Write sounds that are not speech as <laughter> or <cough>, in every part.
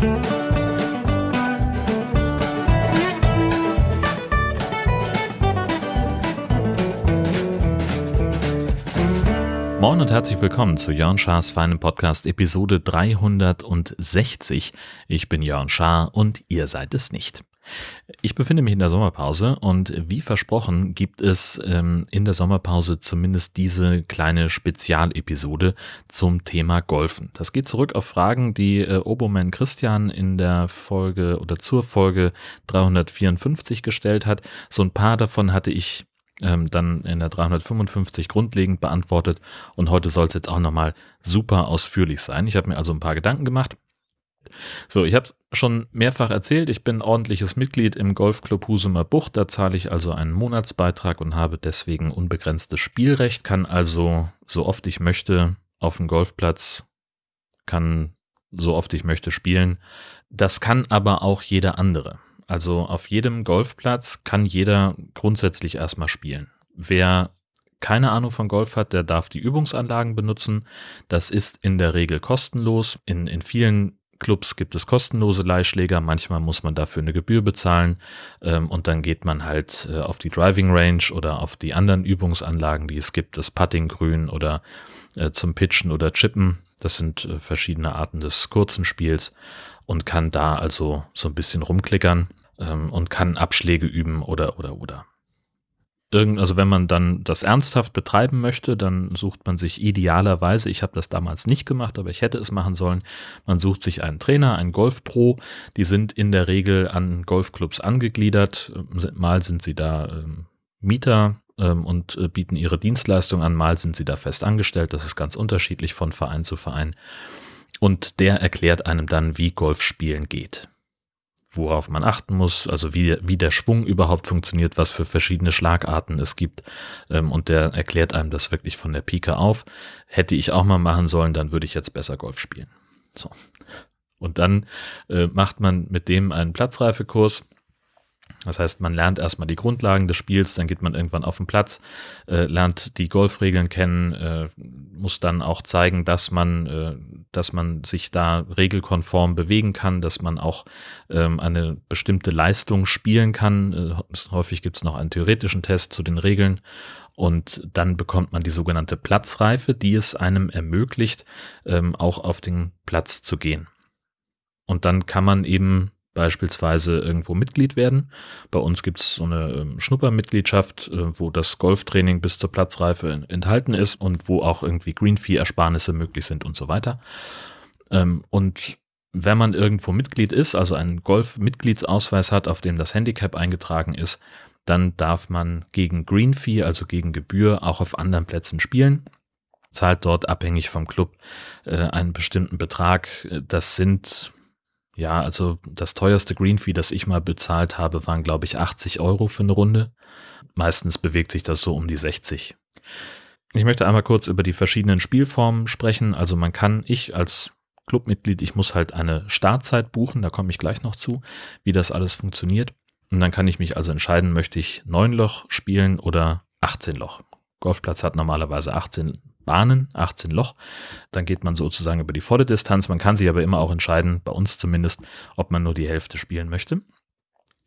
Moin und herzlich willkommen zu Jörn Schars feinem Podcast Episode 360. Ich bin Jörn Schaar und ihr seid es nicht. Ich befinde mich in der Sommerpause und wie versprochen gibt es ähm, in der Sommerpause zumindest diese kleine Spezialepisode zum Thema Golfen. Das geht zurück auf Fragen, die äh, Oboman Christian in der Folge oder zur Folge 354 gestellt hat. So ein paar davon hatte ich ähm, dann in der 355 grundlegend beantwortet und heute soll es jetzt auch nochmal super ausführlich sein. Ich habe mir also ein paar Gedanken gemacht so, ich habe es schon mehrfach erzählt, ich bin ordentliches Mitglied im Golfclub Husumer Bucht, da zahle ich also einen Monatsbeitrag und habe deswegen unbegrenztes Spielrecht, kann also so oft ich möchte auf dem Golfplatz, kann so oft ich möchte spielen. Das kann aber auch jeder andere. Also auf jedem Golfplatz kann jeder grundsätzlich erstmal spielen. Wer keine Ahnung von Golf hat, der darf die Übungsanlagen benutzen. Das ist in der Regel kostenlos. In, in vielen Clubs gibt es kostenlose Leihschläger, manchmal muss man dafür eine Gebühr bezahlen. Ähm, und dann geht man halt äh, auf die Driving Range oder auf die anderen Übungsanlagen, die es gibt, das Puttinggrün oder äh, zum Pitchen oder Chippen. Das sind äh, verschiedene Arten des kurzen Spiels und kann da also so ein bisschen rumklickern ähm, und kann Abschläge üben oder oder oder irgend, also wenn man dann das ernsthaft betreiben möchte, dann sucht man sich idealerweise, ich habe das damals nicht gemacht, aber ich hätte es machen sollen, man sucht sich einen Trainer, einen Golfpro, die sind in der Regel an Golfclubs angegliedert, mal sind sie da ähm, Mieter ähm, und äh, bieten ihre Dienstleistung an, mal sind sie da fest angestellt, das ist ganz unterschiedlich von Verein zu Verein. Und der erklärt einem dann, wie Golf spielen geht worauf man achten muss, also wie, wie der Schwung überhaupt funktioniert, was für verschiedene Schlagarten es gibt. Ähm, und der erklärt einem das wirklich von der Pike auf. Hätte ich auch mal machen sollen, dann würde ich jetzt besser Golf spielen. So. Und dann äh, macht man mit dem einen Platzreifekurs das heißt, man lernt erstmal die Grundlagen des Spiels, dann geht man irgendwann auf den Platz, äh, lernt die Golfregeln kennen, äh, muss dann auch zeigen, dass man, äh, dass man sich da regelkonform bewegen kann, dass man auch ähm, eine bestimmte Leistung spielen kann. Äh, häufig gibt es noch einen theoretischen Test zu den Regeln und dann bekommt man die sogenannte Platzreife, die es einem ermöglicht, ähm, auch auf den Platz zu gehen. Und dann kann man eben beispielsweise irgendwo Mitglied werden. Bei uns gibt es so eine ähm, Schnuppermitgliedschaft, äh, wo das Golftraining bis zur Platzreife enthalten ist und wo auch irgendwie Greenfee-Ersparnisse möglich sind und so weiter. Ähm, und wenn man irgendwo Mitglied ist, also einen Golf-Mitgliedsausweis hat, auf dem das Handicap eingetragen ist, dann darf man gegen Greenfee, also gegen Gebühr, auch auf anderen Plätzen spielen zahlt dort abhängig vom Club äh, einen bestimmten Betrag. Das sind ja, also das teuerste Greenfee, das ich mal bezahlt habe, waren, glaube ich, 80 Euro für eine Runde. Meistens bewegt sich das so um die 60. Ich möchte einmal kurz über die verschiedenen Spielformen sprechen. Also man kann, ich als Clubmitglied, ich muss halt eine Startzeit buchen, da komme ich gleich noch zu, wie das alles funktioniert. Und dann kann ich mich also entscheiden, möchte ich 9 Loch spielen oder 18 Loch. Golfplatz hat normalerweise 18 Bahnen, 18 Loch. Dann geht man sozusagen über die volle Distanz. Man kann sich aber immer auch entscheiden, bei uns zumindest, ob man nur die Hälfte spielen möchte.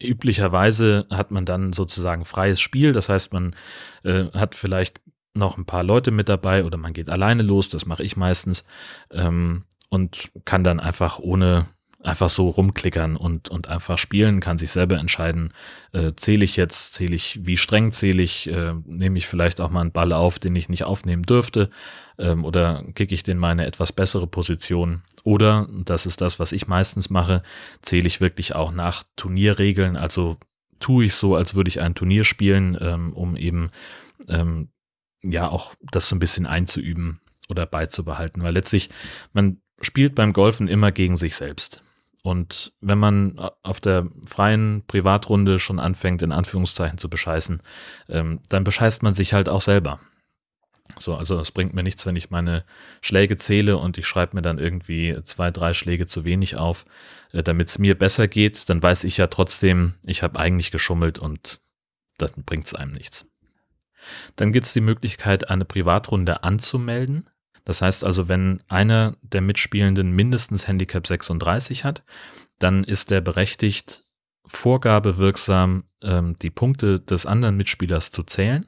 Üblicherweise hat man dann sozusagen freies Spiel, das heißt, man äh, hat vielleicht noch ein paar Leute mit dabei oder man geht alleine los, das mache ich meistens, ähm, und kann dann einfach ohne einfach so rumklickern und, und einfach spielen, kann sich selber entscheiden, äh, zähle ich jetzt, zähle ich, wie streng zähle ich, äh, nehme ich vielleicht auch mal einen Ball auf, den ich nicht aufnehmen dürfte, ähm, oder kicke ich den mal eine etwas bessere Position. Oder, das ist das, was ich meistens mache, zähle ich wirklich auch nach Turnierregeln, also tue ich so, als würde ich ein Turnier spielen, ähm, um eben ähm, ja auch das so ein bisschen einzuüben oder beizubehalten, weil letztlich man spielt beim Golfen immer gegen sich selbst. Und wenn man auf der freien Privatrunde schon anfängt, in Anführungszeichen zu bescheißen, ähm, dann bescheißt man sich halt auch selber. So, also es bringt mir nichts, wenn ich meine Schläge zähle und ich schreibe mir dann irgendwie zwei, drei Schläge zu wenig auf, äh, damit es mir besser geht, dann weiß ich ja trotzdem, ich habe eigentlich geschummelt und dann bringt es einem nichts. Dann gibt es die Möglichkeit, eine Privatrunde anzumelden. Das heißt also, wenn einer der Mitspielenden mindestens Handicap 36 hat, dann ist er berechtigt, vorgabewirksam ähm, die Punkte des anderen Mitspielers zu zählen.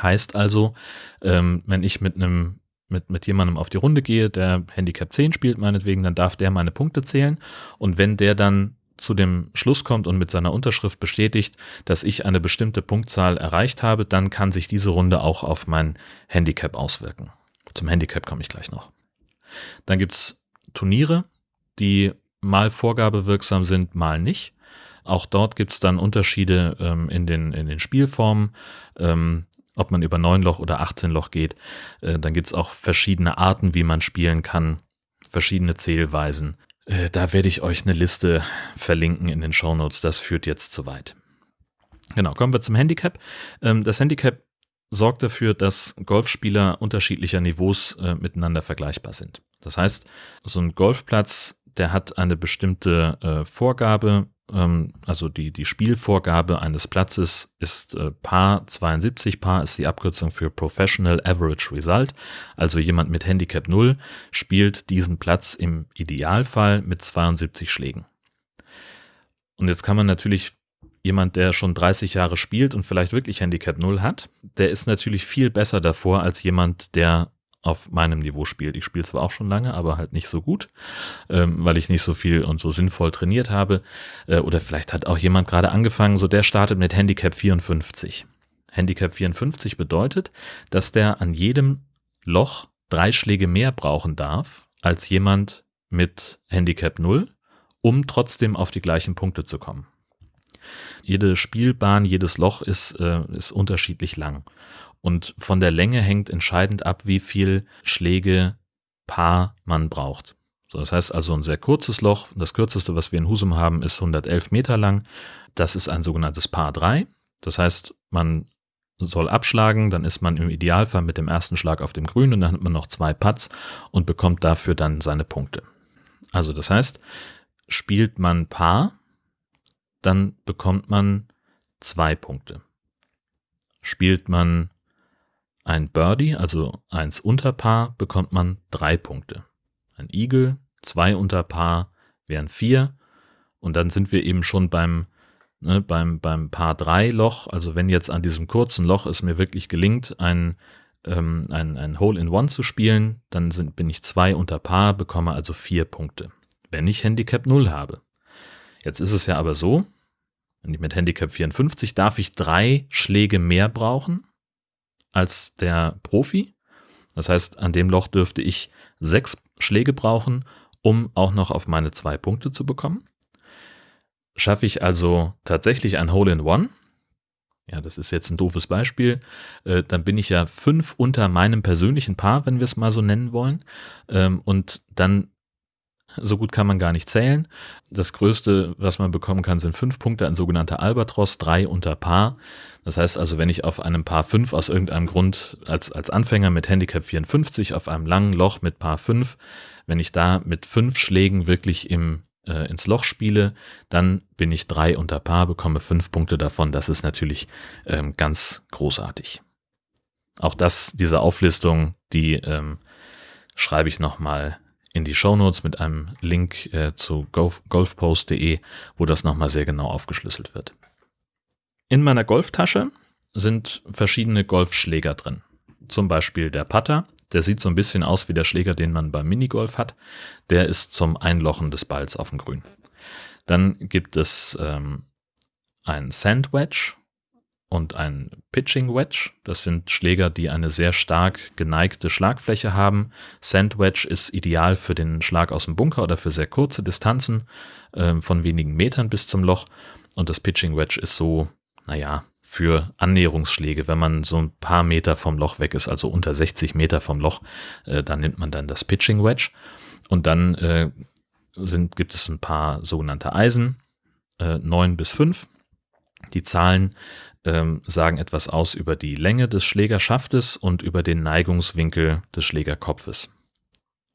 Heißt also, ähm, wenn ich mit einem mit, mit jemandem auf die Runde gehe, der Handicap 10 spielt meinetwegen, dann darf der meine Punkte zählen. Und wenn der dann zu dem Schluss kommt und mit seiner Unterschrift bestätigt, dass ich eine bestimmte Punktzahl erreicht habe, dann kann sich diese Runde auch auf mein Handicap auswirken. Zum Handicap komme ich gleich noch. Dann gibt es Turniere, die mal vorgabewirksam sind, mal nicht. Auch dort gibt es dann Unterschiede ähm, in, den, in den Spielformen. Ähm, ob man über 9 Loch oder 18 Loch geht. Äh, dann gibt es auch verschiedene Arten, wie man spielen kann, verschiedene Zählweisen. Äh, da werde ich euch eine Liste verlinken in den Show Notes. Das führt jetzt zu weit. Genau, kommen wir zum Handicap. Ähm, das Handicap sorgt dafür, dass Golfspieler unterschiedlicher Niveaus äh, miteinander vergleichbar sind. Das heißt, so ein Golfplatz, der hat eine bestimmte äh, Vorgabe, ähm, also die, die Spielvorgabe eines Platzes ist äh, Paar 72. Paar ist die Abkürzung für Professional Average Result. Also jemand mit Handicap 0 spielt diesen Platz im Idealfall mit 72 Schlägen. Und jetzt kann man natürlich jemand, der schon 30 Jahre spielt und vielleicht wirklich Handicap 0 hat, der ist natürlich viel besser davor als jemand, der auf meinem Niveau spielt. Ich spiele zwar auch schon lange, aber halt nicht so gut, ähm, weil ich nicht so viel und so sinnvoll trainiert habe. Äh, oder vielleicht hat auch jemand gerade angefangen, so der startet mit Handicap 54. Handicap 54 bedeutet, dass der an jedem Loch drei Schläge mehr brauchen darf als jemand mit Handicap 0, um trotzdem auf die gleichen Punkte zu kommen. Jede Spielbahn, jedes Loch ist, äh, ist unterschiedlich lang. Und von der Länge hängt entscheidend ab, wie viel Schläge Paar man braucht. So, das heißt also ein sehr kurzes Loch. Das kürzeste, was wir in Husum haben, ist 111 Meter lang. Das ist ein sogenanntes Paar 3. Das heißt, man soll abschlagen, dann ist man im Idealfall mit dem ersten Schlag auf dem Grün und dann hat man noch zwei Putts und bekommt dafür dann seine Punkte. Also das heißt, spielt man Paar, dann bekommt man zwei Punkte. Spielt man ein Birdie, also eins unter Paar, bekommt man drei Punkte. Ein Eagle, zwei unter Paar wären vier. Und dann sind wir eben schon beim, ne, beim, beim Paar 3 Loch. Also wenn jetzt an diesem kurzen Loch es mir wirklich gelingt, ein, ähm, ein, ein Hole in One zu spielen, dann sind, bin ich zwei unter Paar, bekomme also vier Punkte. Wenn ich Handicap 0 habe. Jetzt ist es ja aber so, mit Handicap 54 darf ich drei Schläge mehr brauchen als der Profi. Das heißt, an dem Loch dürfte ich sechs Schläge brauchen, um auch noch auf meine zwei Punkte zu bekommen. Schaffe ich also tatsächlich ein Hole in One, ja, das ist jetzt ein doofes Beispiel, äh, dann bin ich ja fünf unter meinem persönlichen Paar, wenn wir es mal so nennen wollen. Ähm, und dann so gut kann man gar nicht zählen. Das Größte, was man bekommen kann, sind fünf Punkte, ein sogenannter Albatros, drei unter Paar. Das heißt also, wenn ich auf einem Paar 5 aus irgendeinem Grund als, als Anfänger mit Handicap 54 auf einem langen Loch mit Paar 5, wenn ich da mit fünf Schlägen wirklich im, äh, ins Loch spiele, dann bin ich drei unter Paar, bekomme fünf Punkte davon. Das ist natürlich ähm, ganz großartig. Auch das, diese Auflistung, die ähm, schreibe ich nochmal in die Shownotes mit einem Link äh, zu golf, golfpost.de, wo das nochmal sehr genau aufgeschlüsselt wird. In meiner Golftasche sind verschiedene Golfschläger drin. Zum Beispiel der Putter, der sieht so ein bisschen aus wie der Schläger, den man beim Minigolf hat. Der ist zum Einlochen des Balls auf dem Grün. Dann gibt es ähm, ein Sandwedge und ein Pitching Wedge. Das sind Schläger, die eine sehr stark geneigte Schlagfläche haben. Sandwedge ist ideal für den Schlag aus dem Bunker oder für sehr kurze Distanzen äh, von wenigen Metern bis zum Loch. Und das Pitching Wedge ist so, naja, für Annäherungsschläge, wenn man so ein paar Meter vom Loch weg ist, also unter 60 Meter vom Loch, äh, dann nimmt man dann das Pitching Wedge. Und dann äh, sind, gibt es ein paar sogenannte Eisen, äh, 9 bis 5. Die Zahlen ähm, sagen etwas aus über die Länge des Schlägerschaftes und über den Neigungswinkel des Schlägerkopfes.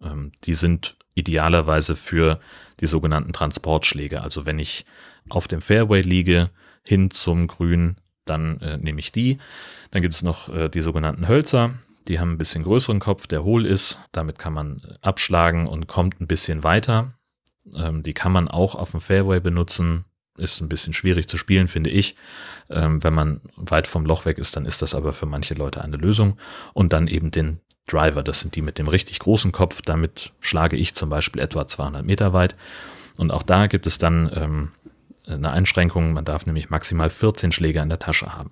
Ähm, die sind idealerweise für die sogenannten Transportschläge. Also wenn ich auf dem Fairway liege, hin zum Grün, dann äh, nehme ich die. Dann gibt es noch äh, die sogenannten Hölzer. Die haben ein bisschen größeren Kopf, der hohl ist. Damit kann man abschlagen und kommt ein bisschen weiter. Ähm, die kann man auch auf dem Fairway benutzen. Ist ein bisschen schwierig zu spielen, finde ich. Ähm, wenn man weit vom Loch weg ist, dann ist das aber für manche Leute eine Lösung. Und dann eben den Driver, das sind die mit dem richtig großen Kopf. Damit schlage ich zum Beispiel etwa 200 Meter weit. Und auch da gibt es dann ähm, eine Einschränkung. Man darf nämlich maximal 14 Schläger in der Tasche haben.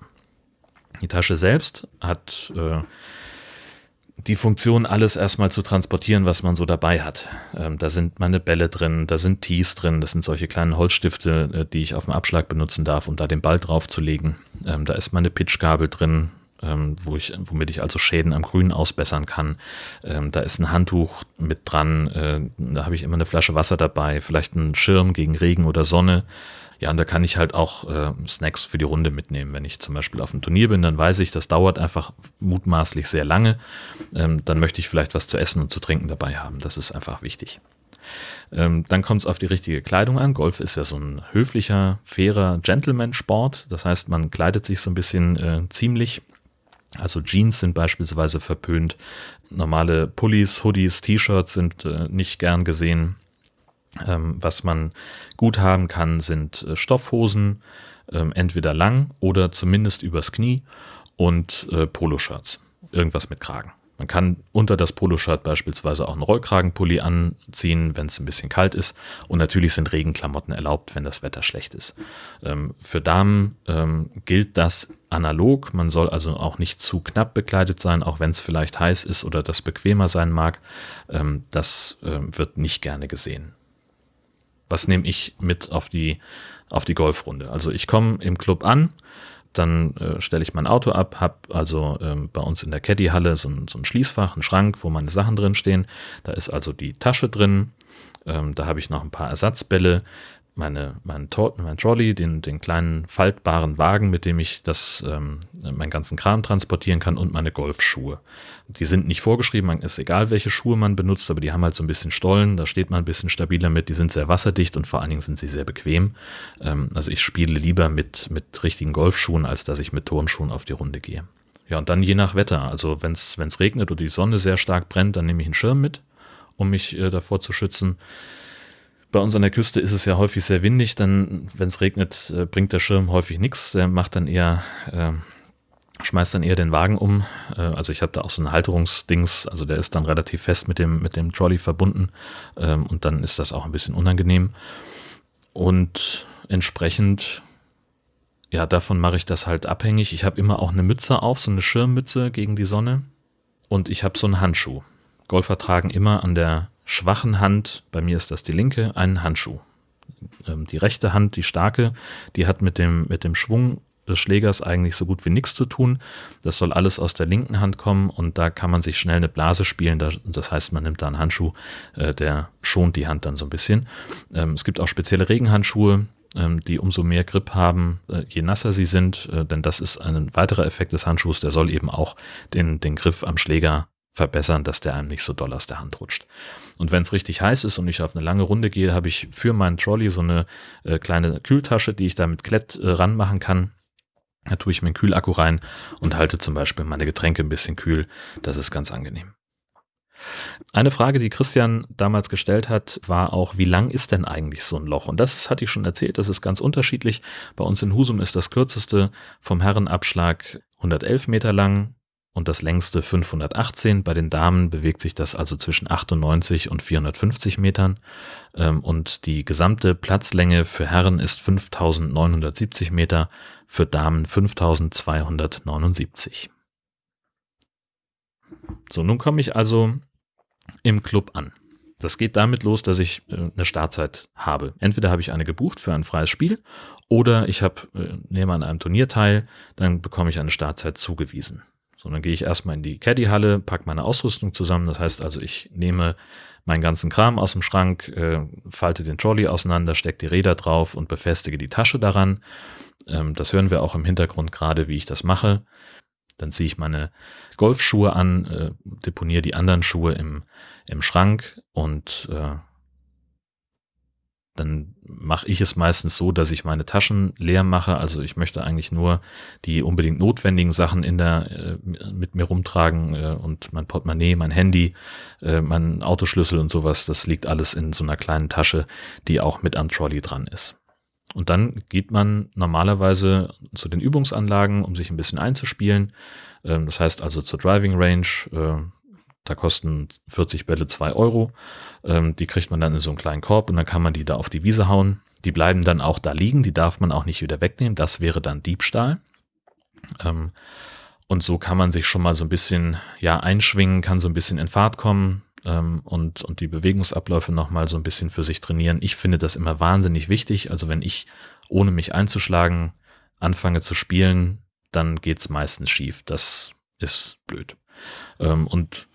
Die Tasche selbst hat äh, die Funktion, alles erstmal zu transportieren, was man so dabei hat. Ähm, da sind meine Bälle drin, da sind Tees drin, das sind solche kleinen Holzstifte, äh, die ich auf dem Abschlag benutzen darf, um da den Ball drauf zu legen. Ähm, da ist meine Pitchgabel drin, ähm, wo ich, womit ich also Schäden am Grün ausbessern kann. Ähm, da ist ein Handtuch mit dran, äh, da habe ich immer eine Flasche Wasser dabei, vielleicht einen Schirm gegen Regen oder Sonne. Ja, und da kann ich halt auch äh, Snacks für die Runde mitnehmen. Wenn ich zum Beispiel auf einem Turnier bin, dann weiß ich, das dauert einfach mutmaßlich sehr lange. Ähm, dann möchte ich vielleicht was zu essen und zu trinken dabei haben. Das ist einfach wichtig. Ähm, dann kommt es auf die richtige Kleidung an. Golf ist ja so ein höflicher, fairer Gentleman-Sport. Das heißt, man kleidet sich so ein bisschen äh, ziemlich. Also Jeans sind beispielsweise verpönt. Normale Pullis, Hoodies, T-Shirts sind äh, nicht gern gesehen. Ähm, was man gut haben kann, sind äh, Stoffhosen, ähm, entweder lang oder zumindest übers Knie und äh, Poloshirts. Irgendwas mit Kragen. Man kann unter das Poloshirt beispielsweise auch einen Rollkragenpulli anziehen, wenn es ein bisschen kalt ist. Und natürlich sind Regenklamotten erlaubt, wenn das Wetter schlecht ist. Ähm, für Damen ähm, gilt das analog. Man soll also auch nicht zu knapp bekleidet sein, auch wenn es vielleicht heiß ist oder das bequemer sein mag. Ähm, das äh, wird nicht gerne gesehen was nehme ich mit auf die, auf die Golfrunde. Also ich komme im Club an, dann äh, stelle ich mein Auto ab, habe also ähm, bei uns in der Caddy-Halle so, so, ein Schließfach, einen Schrank, wo meine Sachen drin stehen. Da ist also die Tasche drin, ähm, da habe ich noch ein paar Ersatzbälle, meine, mein, mein Trolley, den, den kleinen faltbaren Wagen, mit dem ich das, ähm, meinen ganzen Kram transportieren kann und meine Golfschuhe. Die sind nicht vorgeschrieben, man ist egal, welche Schuhe man benutzt, aber die haben halt so ein bisschen Stollen, da steht man ein bisschen stabiler mit, die sind sehr wasserdicht und vor allen Dingen sind sie sehr bequem. Ähm, also ich spiele lieber mit, mit richtigen Golfschuhen, als dass ich mit Turnschuhen auf die Runde gehe. Ja, und dann je nach Wetter. Also wenn es regnet oder die Sonne sehr stark brennt, dann nehme ich einen Schirm mit, um mich äh, davor zu schützen. Bei uns an der Küste ist es ja häufig sehr windig, dann, wenn es regnet, äh, bringt der Schirm häufig nichts. Der macht dann eher, äh, schmeißt dann eher den Wagen um. Äh, also ich habe da auch so ein Halterungsdings, also der ist dann relativ fest mit dem, mit dem Trolley verbunden ähm, und dann ist das auch ein bisschen unangenehm. Und entsprechend, ja, davon mache ich das halt abhängig. Ich habe immer auch eine Mütze auf, so eine Schirmmütze gegen die Sonne und ich habe so einen Handschuh. Golfer tragen immer an der schwachen Hand, bei mir ist das die linke, einen Handschuh. Ähm, die rechte Hand, die starke, die hat mit dem, mit dem Schwung des Schlägers eigentlich so gut wie nichts zu tun. Das soll alles aus der linken Hand kommen und da kann man sich schnell eine Blase spielen. Das heißt, man nimmt da einen Handschuh, äh, der schont die Hand dann so ein bisschen. Ähm, es gibt auch spezielle Regenhandschuhe, ähm, die umso mehr Grip haben, äh, je nasser sie sind, äh, denn das ist ein weiterer Effekt des Handschuhs, der soll eben auch den, den Griff am Schläger verbessern, dass der einem nicht so doll aus der Hand rutscht. Und wenn es richtig heiß ist und ich auf eine lange Runde gehe, habe ich für meinen Trolley so eine äh, kleine Kühltasche, die ich da mit Klett äh, ranmachen kann. Da tue ich meinen Kühlakku rein und halte zum Beispiel meine Getränke ein bisschen kühl. Das ist ganz angenehm. Eine Frage, die Christian damals gestellt hat, war auch, wie lang ist denn eigentlich so ein Loch? Und das hatte ich schon erzählt, das ist ganz unterschiedlich. Bei uns in Husum ist das kürzeste vom Herrenabschlag 111 Meter lang, und das längste 518. Bei den Damen bewegt sich das also zwischen 98 und 450 Metern ähm, und die gesamte Platzlänge für Herren ist 5970 Meter, für Damen 5279. So, nun komme ich also im Club an. Das geht damit los, dass ich äh, eine Startzeit habe. Entweder habe ich eine gebucht für ein freies Spiel oder ich habe, äh, nehme an einem Turnier teil, dann bekomme ich eine Startzeit zugewiesen. So, dann gehe ich erstmal in die Caddy-Halle, packe meine Ausrüstung zusammen. Das heißt also, ich nehme meinen ganzen Kram aus dem Schrank, äh, falte den Trolley auseinander, stecke die Räder drauf und befestige die Tasche daran. Ähm, das hören wir auch im Hintergrund gerade, wie ich das mache. Dann ziehe ich meine Golfschuhe an, äh, deponiere die anderen Schuhe im, im Schrank und äh, dann mache ich es meistens so, dass ich meine Taschen leer mache. Also ich möchte eigentlich nur die unbedingt notwendigen Sachen in der äh, mit mir rumtragen äh, und mein Portemonnaie, mein Handy, äh, mein Autoschlüssel und sowas. Das liegt alles in so einer kleinen Tasche, die auch mit am Trolley dran ist. Und dann geht man normalerweise zu den Übungsanlagen, um sich ein bisschen einzuspielen. Ähm, das heißt also zur Driving Range. Da kosten 40 Bälle 2 Euro. Ähm, die kriegt man dann in so einen kleinen Korb und dann kann man die da auf die Wiese hauen. Die bleiben dann auch da liegen, die darf man auch nicht wieder wegnehmen. Das wäre dann Diebstahl. Ähm, und so kann man sich schon mal so ein bisschen ja einschwingen, kann so ein bisschen in Fahrt kommen ähm, und, und die Bewegungsabläufe nochmal so ein bisschen für sich trainieren. Ich finde das immer wahnsinnig wichtig. Also wenn ich ohne mich einzuschlagen anfange zu spielen, dann geht's meistens schief. Das ist blöd. Ähm, und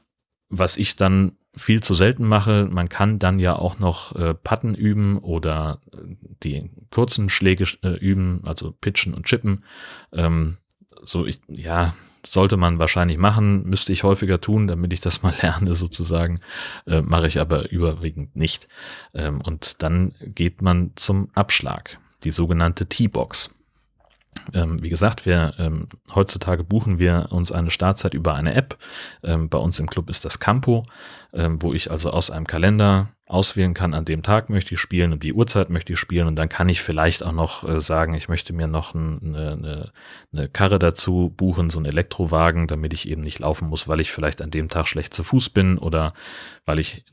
was ich dann viel zu selten mache, man kann dann ja auch noch äh, Patten üben oder äh, die kurzen Schläge äh, üben, also pitchen und chippen. Ähm, so ich, ja, sollte man wahrscheinlich machen, müsste ich häufiger tun, damit ich das mal <laughs> lerne sozusagen, äh, mache ich aber überwiegend nicht. Ähm, und dann geht man zum Abschlag, die sogenannte T-Box. Ähm, wie gesagt, wir ähm, heutzutage buchen wir uns eine Startzeit über eine App. Ähm, bei uns im Club ist das Campo, ähm, wo ich also aus einem Kalender auswählen kann, an dem Tag möchte ich spielen und die Uhrzeit möchte ich spielen und dann kann ich vielleicht auch noch äh, sagen, ich möchte mir noch ein, eine, eine, eine Karre dazu buchen, so ein Elektrowagen, damit ich eben nicht laufen muss, weil ich vielleicht an dem Tag schlecht zu Fuß bin oder weil ich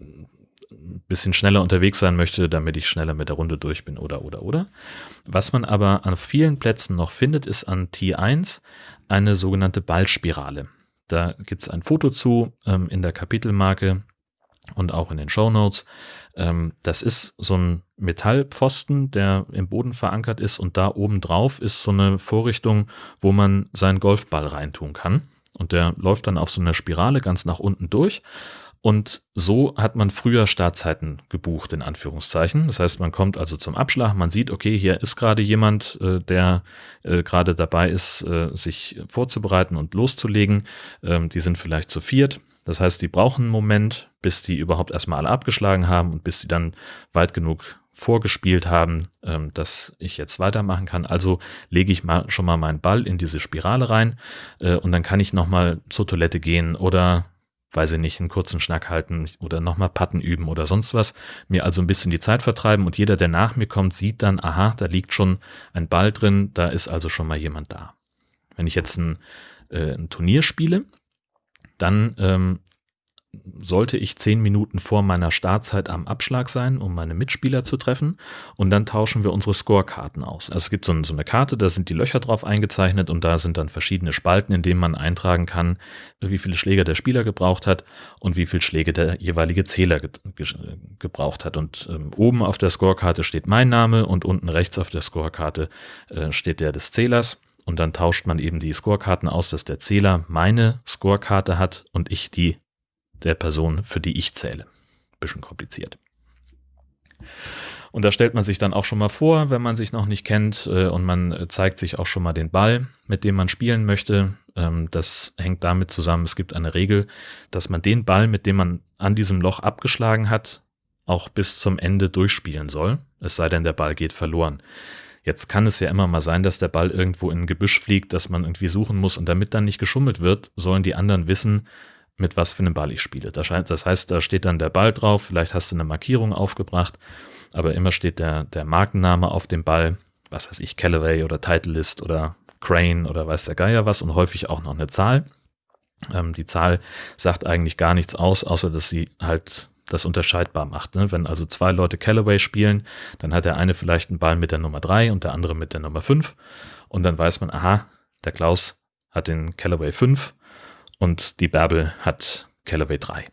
bisschen schneller unterwegs sein möchte, damit ich schneller mit der Runde durch bin oder oder oder. Was man aber an vielen Plätzen noch findet, ist an T1 eine sogenannte Ballspirale. Da gibt es ein Foto zu ähm, in der Kapitelmarke und auch in den Show Notes. Ähm, das ist so ein Metallpfosten, der im Boden verankert ist und da oben drauf ist so eine Vorrichtung, wo man seinen Golfball reintun kann. Und der läuft dann auf so einer Spirale ganz nach unten durch und so hat man früher Startzeiten gebucht, in Anführungszeichen. Das heißt, man kommt also zum Abschlag, man sieht, okay, hier ist gerade jemand, äh, der äh, gerade dabei ist, äh, sich vorzubereiten und loszulegen. Ähm, die sind vielleicht zu viert. Das heißt, die brauchen einen Moment, bis die überhaupt erstmal alle abgeschlagen haben und bis sie dann weit genug vorgespielt haben, ähm, dass ich jetzt weitermachen kann. Also lege ich mal schon mal meinen Ball in diese Spirale rein äh, und dann kann ich nochmal zur Toilette gehen oder weiß ich nicht, einen kurzen Schnack halten oder nochmal Patten üben oder sonst was, mir also ein bisschen die Zeit vertreiben und jeder, der nach mir kommt, sieht dann, aha, da liegt schon ein Ball drin, da ist also schon mal jemand da. Wenn ich jetzt ein, äh, ein Turnier spiele, dann ähm, sollte ich zehn Minuten vor meiner Startzeit am Abschlag sein, um meine Mitspieler zu treffen. Und dann tauschen wir unsere Scorekarten aus. Also es gibt so, eine Karte, da sind die Löcher drauf eingezeichnet und da sind dann verschiedene Spalten, in denen man eintragen kann, wie viele Schläge der Spieler gebraucht hat und wie viele Schläge der jeweilige Zähler ge gebraucht hat. Und ähm, oben auf der Scorekarte steht mein Name und unten rechts auf der Scorekarte äh, steht der des Zählers. Und dann tauscht man eben die Scorekarten aus, dass der Zähler meine Scorekarte hat und ich die der Person, für die ich zähle. Bisschen kompliziert. Und da stellt man sich dann auch schon mal vor, wenn man sich noch nicht kennt äh, und man äh, zeigt sich auch schon mal den Ball, mit dem man spielen möchte. Ähm, das hängt damit zusammen, es gibt eine Regel, dass man den Ball, mit dem man an diesem Loch abgeschlagen hat, auch bis zum Ende durchspielen soll, es sei denn, der Ball geht verloren. Jetzt kann es ja immer mal sein, dass der Ball irgendwo in ein Gebüsch fliegt, dass man irgendwie suchen muss und damit dann nicht geschummelt wird, sollen die anderen wissen, mit was für einem Ball ich spiele. Das heißt, da steht dann der Ball drauf, vielleicht hast du eine Markierung aufgebracht, aber immer steht der, der Markenname auf dem Ball, was weiß ich, Callaway oder Titleist oder Crane oder weiß der Geier was und häufig auch noch eine Zahl. Ähm, die Zahl sagt eigentlich gar nichts aus, außer dass sie halt das unterscheidbar macht. Ne? Wenn also zwei Leute Callaway spielen, dann hat der eine vielleicht einen Ball mit der Nummer drei und der andere mit der Nummer fünf und dann weiß man, aha, der Klaus hat den Callaway 5 und die Bärbel hat Callaway 3.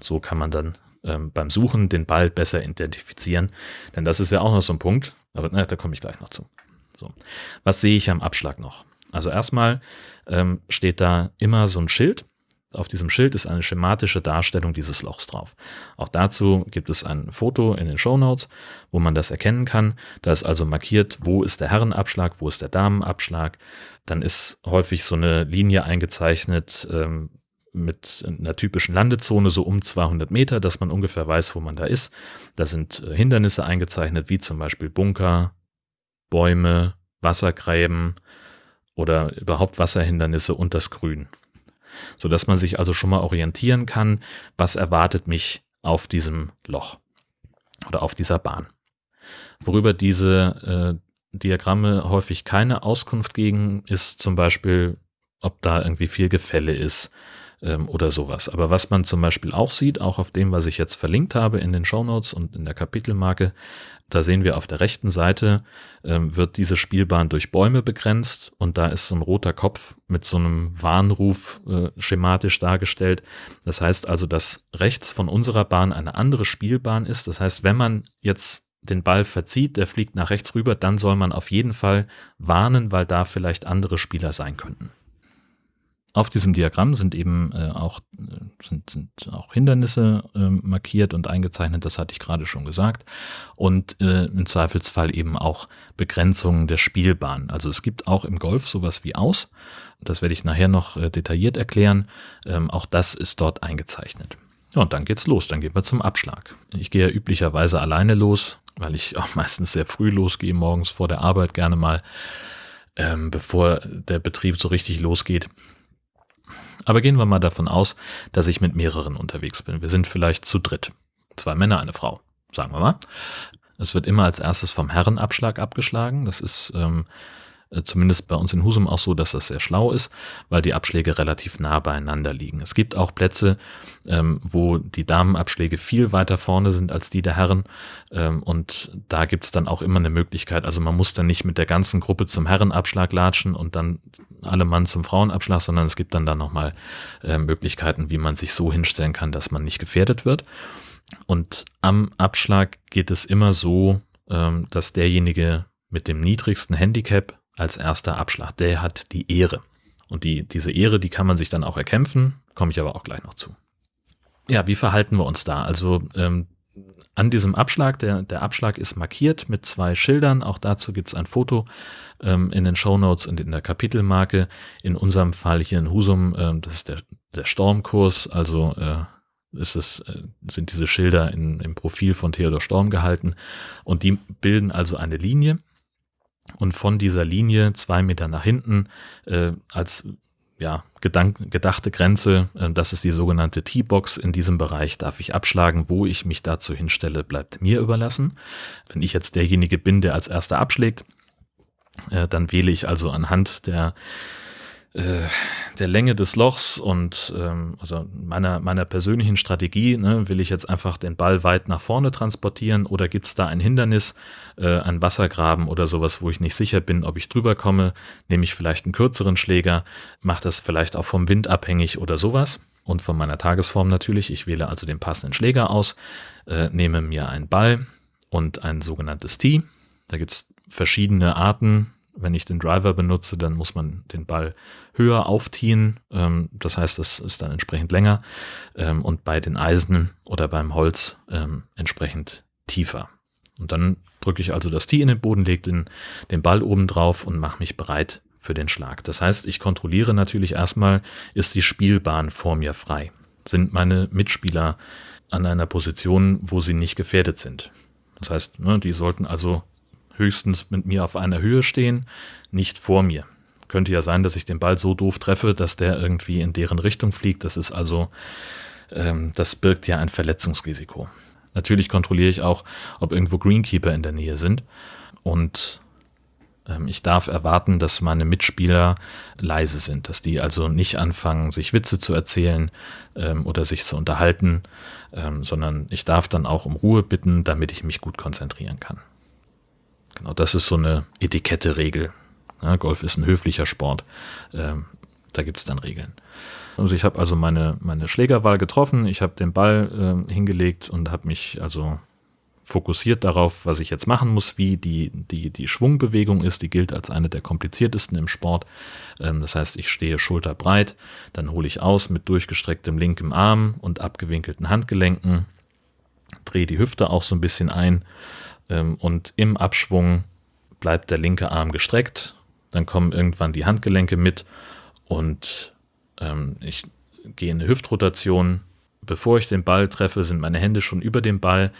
So kann man dann ähm, beim Suchen den Ball besser identifizieren, denn das ist ja auch noch so ein Punkt, aber na, da komme ich gleich noch zu. So. Was sehe ich am Abschlag noch? Also erstmal ähm, steht da immer so ein Schild. Auf diesem Schild ist eine schematische Darstellung dieses Lochs drauf. Auch dazu gibt es ein Foto in den Show Notes, wo man das erkennen kann. Da ist also markiert, wo ist der Herrenabschlag, wo ist der Damenabschlag, dann ist häufig so eine Linie eingezeichnet, ähm, mit einer typischen Landezone so um 200 Meter, dass man ungefähr weiß, wo man da ist. Da sind äh, Hindernisse eingezeichnet, wie zum Beispiel Bunker, Bäume, Wassergräben oder überhaupt Wasserhindernisse und das Grün. Sodass man sich also schon mal orientieren kann, was erwartet mich auf diesem Loch oder auf dieser Bahn. Worüber diese äh, Diagramme häufig keine Auskunft geben, ist zum Beispiel, ob da irgendwie viel Gefälle ist ähm, oder sowas. Aber was man zum Beispiel auch sieht, auch auf dem, was ich jetzt verlinkt habe in den Show Notes und in der Kapitelmarke, da sehen wir auf der rechten Seite, ähm, wird diese Spielbahn durch Bäume begrenzt und da ist so ein roter Kopf mit so einem Warnruf äh, schematisch dargestellt. Das heißt also, dass rechts von unserer Bahn eine andere Spielbahn ist. Das heißt, wenn man jetzt den Ball verzieht, der fliegt nach rechts rüber, dann soll man auf jeden Fall warnen, weil da vielleicht andere Spieler sein könnten. Auf diesem Diagramm sind eben äh, auch, äh, sind, sind auch Hindernisse äh, markiert und eingezeichnet, das hatte ich gerade schon gesagt. Und äh, im Zweifelsfall eben auch Begrenzungen der Spielbahn. Also es gibt auch im Golf sowas wie Aus. Das werde ich nachher noch äh, detailliert erklären. Ähm, auch das ist dort eingezeichnet. Ja, und dann geht's los, dann gehen wir zum Abschlag. Ich gehe ja üblicherweise alleine los, weil ich auch <laughs> meistens sehr früh losgehe, morgens vor der Arbeit gerne mal, ähm, bevor der Betrieb so richtig losgeht. Aber gehen wir mal davon aus, dass ich mit mehreren unterwegs bin. Wir sind vielleicht zu dritt. Zwei Männer, eine Frau, sagen wir mal. Es wird immer als erstes vom Herrenabschlag abgeschlagen. Das ist ähm, äh, zumindest bei uns in Husum auch so, dass das sehr schlau ist, weil die Abschläge relativ nah beieinander liegen. Es gibt auch Plätze, ähm, wo die Damenabschläge viel weiter vorne sind als die der Herren ähm, und da gibt's dann auch immer eine Möglichkeit, also man muss dann nicht mit der ganzen Gruppe zum Herrenabschlag latschen und dann alle Mann zum Frauenabschlag, sondern es gibt dann da nochmal äh, Möglichkeiten, wie man sich so hinstellen kann, dass man nicht gefährdet wird. Und am Abschlag geht es immer so, ähm, dass derjenige mit dem niedrigsten Handicap als erster Abschlag. Der hat die Ehre. Und die, diese Ehre, die kann man sich dann auch erkämpfen, komme ich aber auch gleich noch zu. Ja, wie verhalten wir uns da? Also ähm, an diesem Abschlag, der, der Abschlag ist markiert mit zwei Schildern, auch dazu gibt es ein Foto ähm, in den Show Notes und in der Kapitelmarke. In unserem Fall hier in Husum, ähm, das ist der, der Stormkurs, also äh, ist es, äh, sind diese Schilder in, im Profil von Theodor Storm gehalten und die bilden also eine Linie und von dieser Linie zwei Meter nach hinten äh, als ja, gedank, gedachte Grenze, äh, das ist die sogenannte T-Box. In diesem Bereich darf ich abschlagen, wo ich mich dazu hinstelle, bleibt mir überlassen. Wenn ich jetzt derjenige bin, der als erster abschlägt, äh, dann wähle ich also anhand der der Länge des Lochs und ähm, also meiner, meiner persönlichen Strategie, ne, will ich jetzt einfach den Ball weit nach vorne transportieren oder gibt es da ein Hindernis, äh, ein Wassergraben oder sowas, wo ich nicht sicher bin, ob ich drüber komme, nehme ich vielleicht einen kürzeren Schläger, mache das vielleicht auch vom Wind abhängig oder sowas und von meiner Tagesform natürlich. Ich wähle also den passenden Schläger aus, äh, nehme mir einen Ball und ein sogenanntes Tee. Da gibt es verschiedene Arten, wenn ich den Driver benutze, dann muss man den Ball höher aufziehen. Ähm, das heißt, das ist dann entsprechend länger. Ähm, und bei den Eisen oder beim Holz ähm, entsprechend tiefer. Und dann drücke ich also das Tee in den Boden, lege den, den Ball oben drauf und mache mich bereit für den Schlag. Das heißt, ich kontrolliere natürlich erstmal, ist die Spielbahn vor mir frei? Sind meine Mitspieler an einer Position, wo sie nicht gefährdet sind? Das heißt, ne, die sollten also höchstens mit mir auf einer Höhe stehen, nicht vor mir. Könnte ja sein, dass ich den Ball so doof treffe, dass der irgendwie in deren Richtung fliegt. Das ist also, ähm, das birgt ja ein Verletzungsrisiko. Natürlich kontrolliere ich auch, ob irgendwo Greenkeeper in der Nähe sind. Und ähm, ich darf erwarten, dass meine Mitspieler leise sind, dass die also nicht anfangen, sich Witze zu erzählen ähm, oder sich zu unterhalten, ähm, sondern ich darf dann auch um Ruhe bitten, damit ich mich gut konzentrieren kann. Genau, das ist so eine Etikette-Regel. Ja, Golf ist ein höflicher Sport. Ähm, da gibt es dann Regeln. Also ich habe also meine, meine Schlägerwahl getroffen, ich habe den Ball äh, hingelegt und habe mich also fokussiert darauf, was ich jetzt machen muss, wie die, die, die Schwungbewegung ist. Die gilt als eine der kompliziertesten im Sport. Ähm, das heißt, ich stehe schulterbreit, dann hole ich aus mit durchgestrecktem linkem Arm und abgewinkelten Handgelenken, drehe die Hüfte auch so ein bisschen ein und im Abschwung bleibt der linke Arm gestreckt, dann kommen irgendwann die Handgelenke mit und ähm, ich gehe in eine Hüftrotation. Bevor ich den Ball treffe, sind meine Hände schon über dem Ball.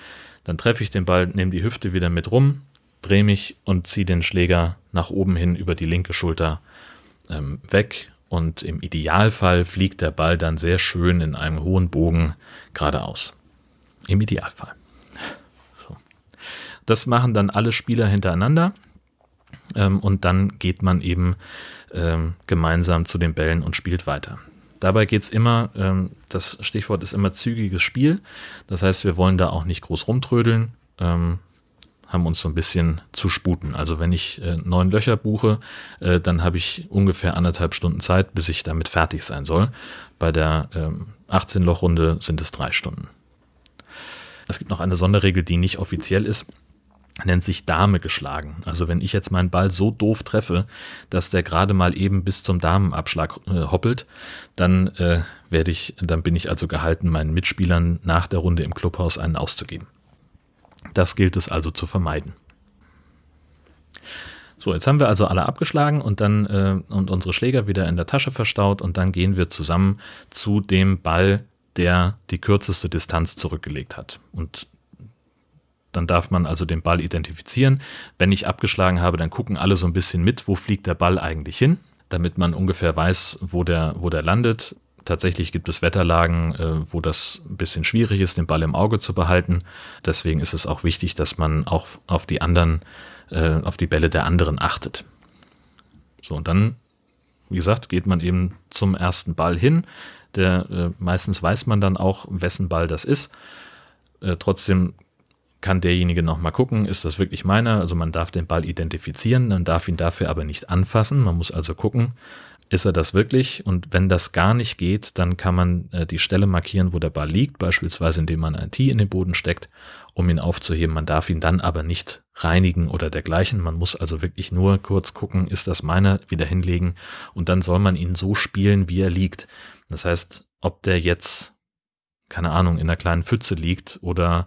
Dann treffe ich den Ball, nehme die Hüfte wieder mit rum, drehe mich und ziehe den Schläger nach oben hin über die linke Schulter ähm, weg. Und im Idealfall fliegt der Ball dann sehr schön in einem hohen Bogen geradeaus. Im Idealfall. Das machen dann alle Spieler hintereinander. Ähm, und dann geht man eben ähm, gemeinsam zu den Bällen und spielt weiter. Dabei geht es immer, ähm, das Stichwort ist immer zügiges Spiel. Das heißt, wir wollen da auch nicht groß rumtrödeln, ähm, haben uns so ein bisschen zu sputen. Also wenn ich äh, neun Löcher buche, äh, dann habe ich ungefähr anderthalb Stunden Zeit, bis ich damit fertig sein soll. Bei der ähm, 18-Loch-Runde sind es drei Stunden. Es gibt noch eine Sonderregel, die nicht offiziell ist nennt sich Dame geschlagen. Also wenn ich jetzt meinen Ball so doof treffe, dass der gerade mal eben bis zum Damenabschlag äh, hoppelt, dann äh, werde ich, dann bin ich also gehalten, meinen Mitspielern nach der Runde im Clubhaus einen auszugeben. Das gilt es also zu vermeiden. So, jetzt haben wir also alle abgeschlagen und dann äh, und unsere Schläger wieder in der Tasche verstaut und dann gehen wir zusammen zu dem Ball, der die kürzeste Distanz zurückgelegt hat. Und dann darf man also den Ball identifizieren. Wenn ich abgeschlagen habe, dann gucken alle so ein bisschen mit, wo fliegt der Ball eigentlich hin, damit man ungefähr weiß, wo der, wo der landet. Tatsächlich gibt es Wetterlagen, äh, wo das ein bisschen schwierig ist, den Ball im Auge zu behalten. Deswegen ist es auch wichtig, dass man auch auf die anderen, äh, auf die Bälle der anderen achtet. So, und dann, wie gesagt, geht man eben zum ersten Ball hin. Der, äh, meistens weiß man dann auch, wessen Ball das ist. Trotzdem kann derjenige nochmal gucken, ist das wirklich meiner? Also man darf den Ball identifizieren, man darf ihn dafür aber nicht anfassen. Man muss also gucken, ist er das wirklich? Und wenn das gar nicht geht, dann kann man äh, die Stelle markieren, wo der Ball liegt, beispielsweise indem man ein Tee in den Boden steckt, um ihn aufzuheben. Man darf ihn dann aber nicht reinigen oder dergleichen. Man muss also wirklich nur kurz gucken, ist das meiner, wieder hinlegen und dann soll man ihn so spielen, wie er liegt. Das heißt, ob der jetzt, keine Ahnung, in einer kleinen Pfütze liegt oder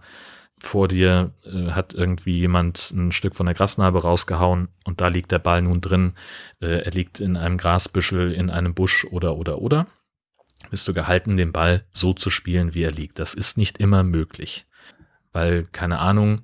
vor dir äh, hat irgendwie jemand ein Stück von der Grasnarbe rausgehauen und da liegt der Ball nun drin. Äh, er liegt in einem Grasbüschel, in einem Busch oder oder oder. Bist du gehalten, den Ball so zu spielen, wie er liegt. Das ist nicht immer möglich. Weil, keine Ahnung,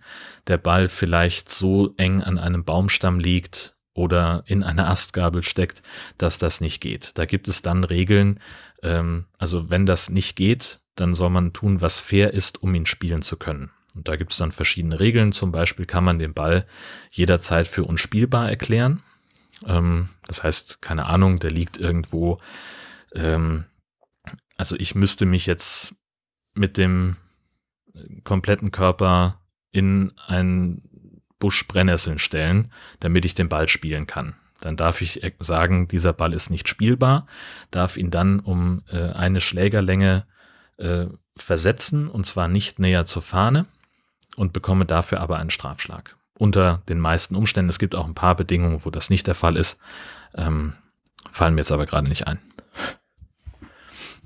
der Ball vielleicht so eng an einem Baumstamm liegt oder in einer Astgabel steckt, dass das nicht geht. Da gibt es dann Regeln. Ähm, also wenn das nicht geht, dann soll man tun, was fair ist, um ihn spielen zu können. Und da gibt es dann verschiedene Regeln. Zum Beispiel kann man den Ball jederzeit für unspielbar erklären. Ähm, das heißt, keine Ahnung, der liegt irgendwo. Ähm, also ich müsste mich jetzt mit dem kompletten Körper in einen Busch Brennnesseln stellen, damit ich den Ball spielen kann. Dann darf ich sagen, dieser Ball ist nicht spielbar, darf ihn dann um äh, eine Schlägerlänge äh, versetzen und zwar nicht näher zur Fahne und bekomme dafür aber einen Strafschlag. Unter den meisten Umständen, es gibt auch ein paar Bedingungen, wo das nicht der Fall ist, ähm, fallen mir jetzt aber gerade nicht ein. <laughs>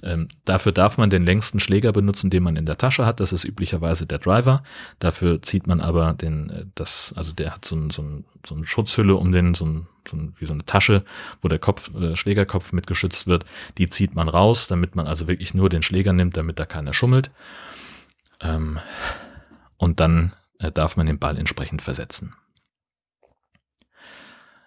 Ähm, dafür darf man den längsten Schläger benutzen, den man in der Tasche hat. Das ist üblicherweise der Driver. Dafür zieht man aber den, äh, das, also der hat so, ein, so, ein, so eine Schutzhülle um den, so, ein, so ein, wie so eine Tasche, wo der Kopf, äh, Schlägerkopf mit geschützt wird. Die zieht man raus, damit man also wirklich nur den Schläger nimmt, damit da keiner schummelt. Ähm, und dann äh, darf man den Ball entsprechend versetzen.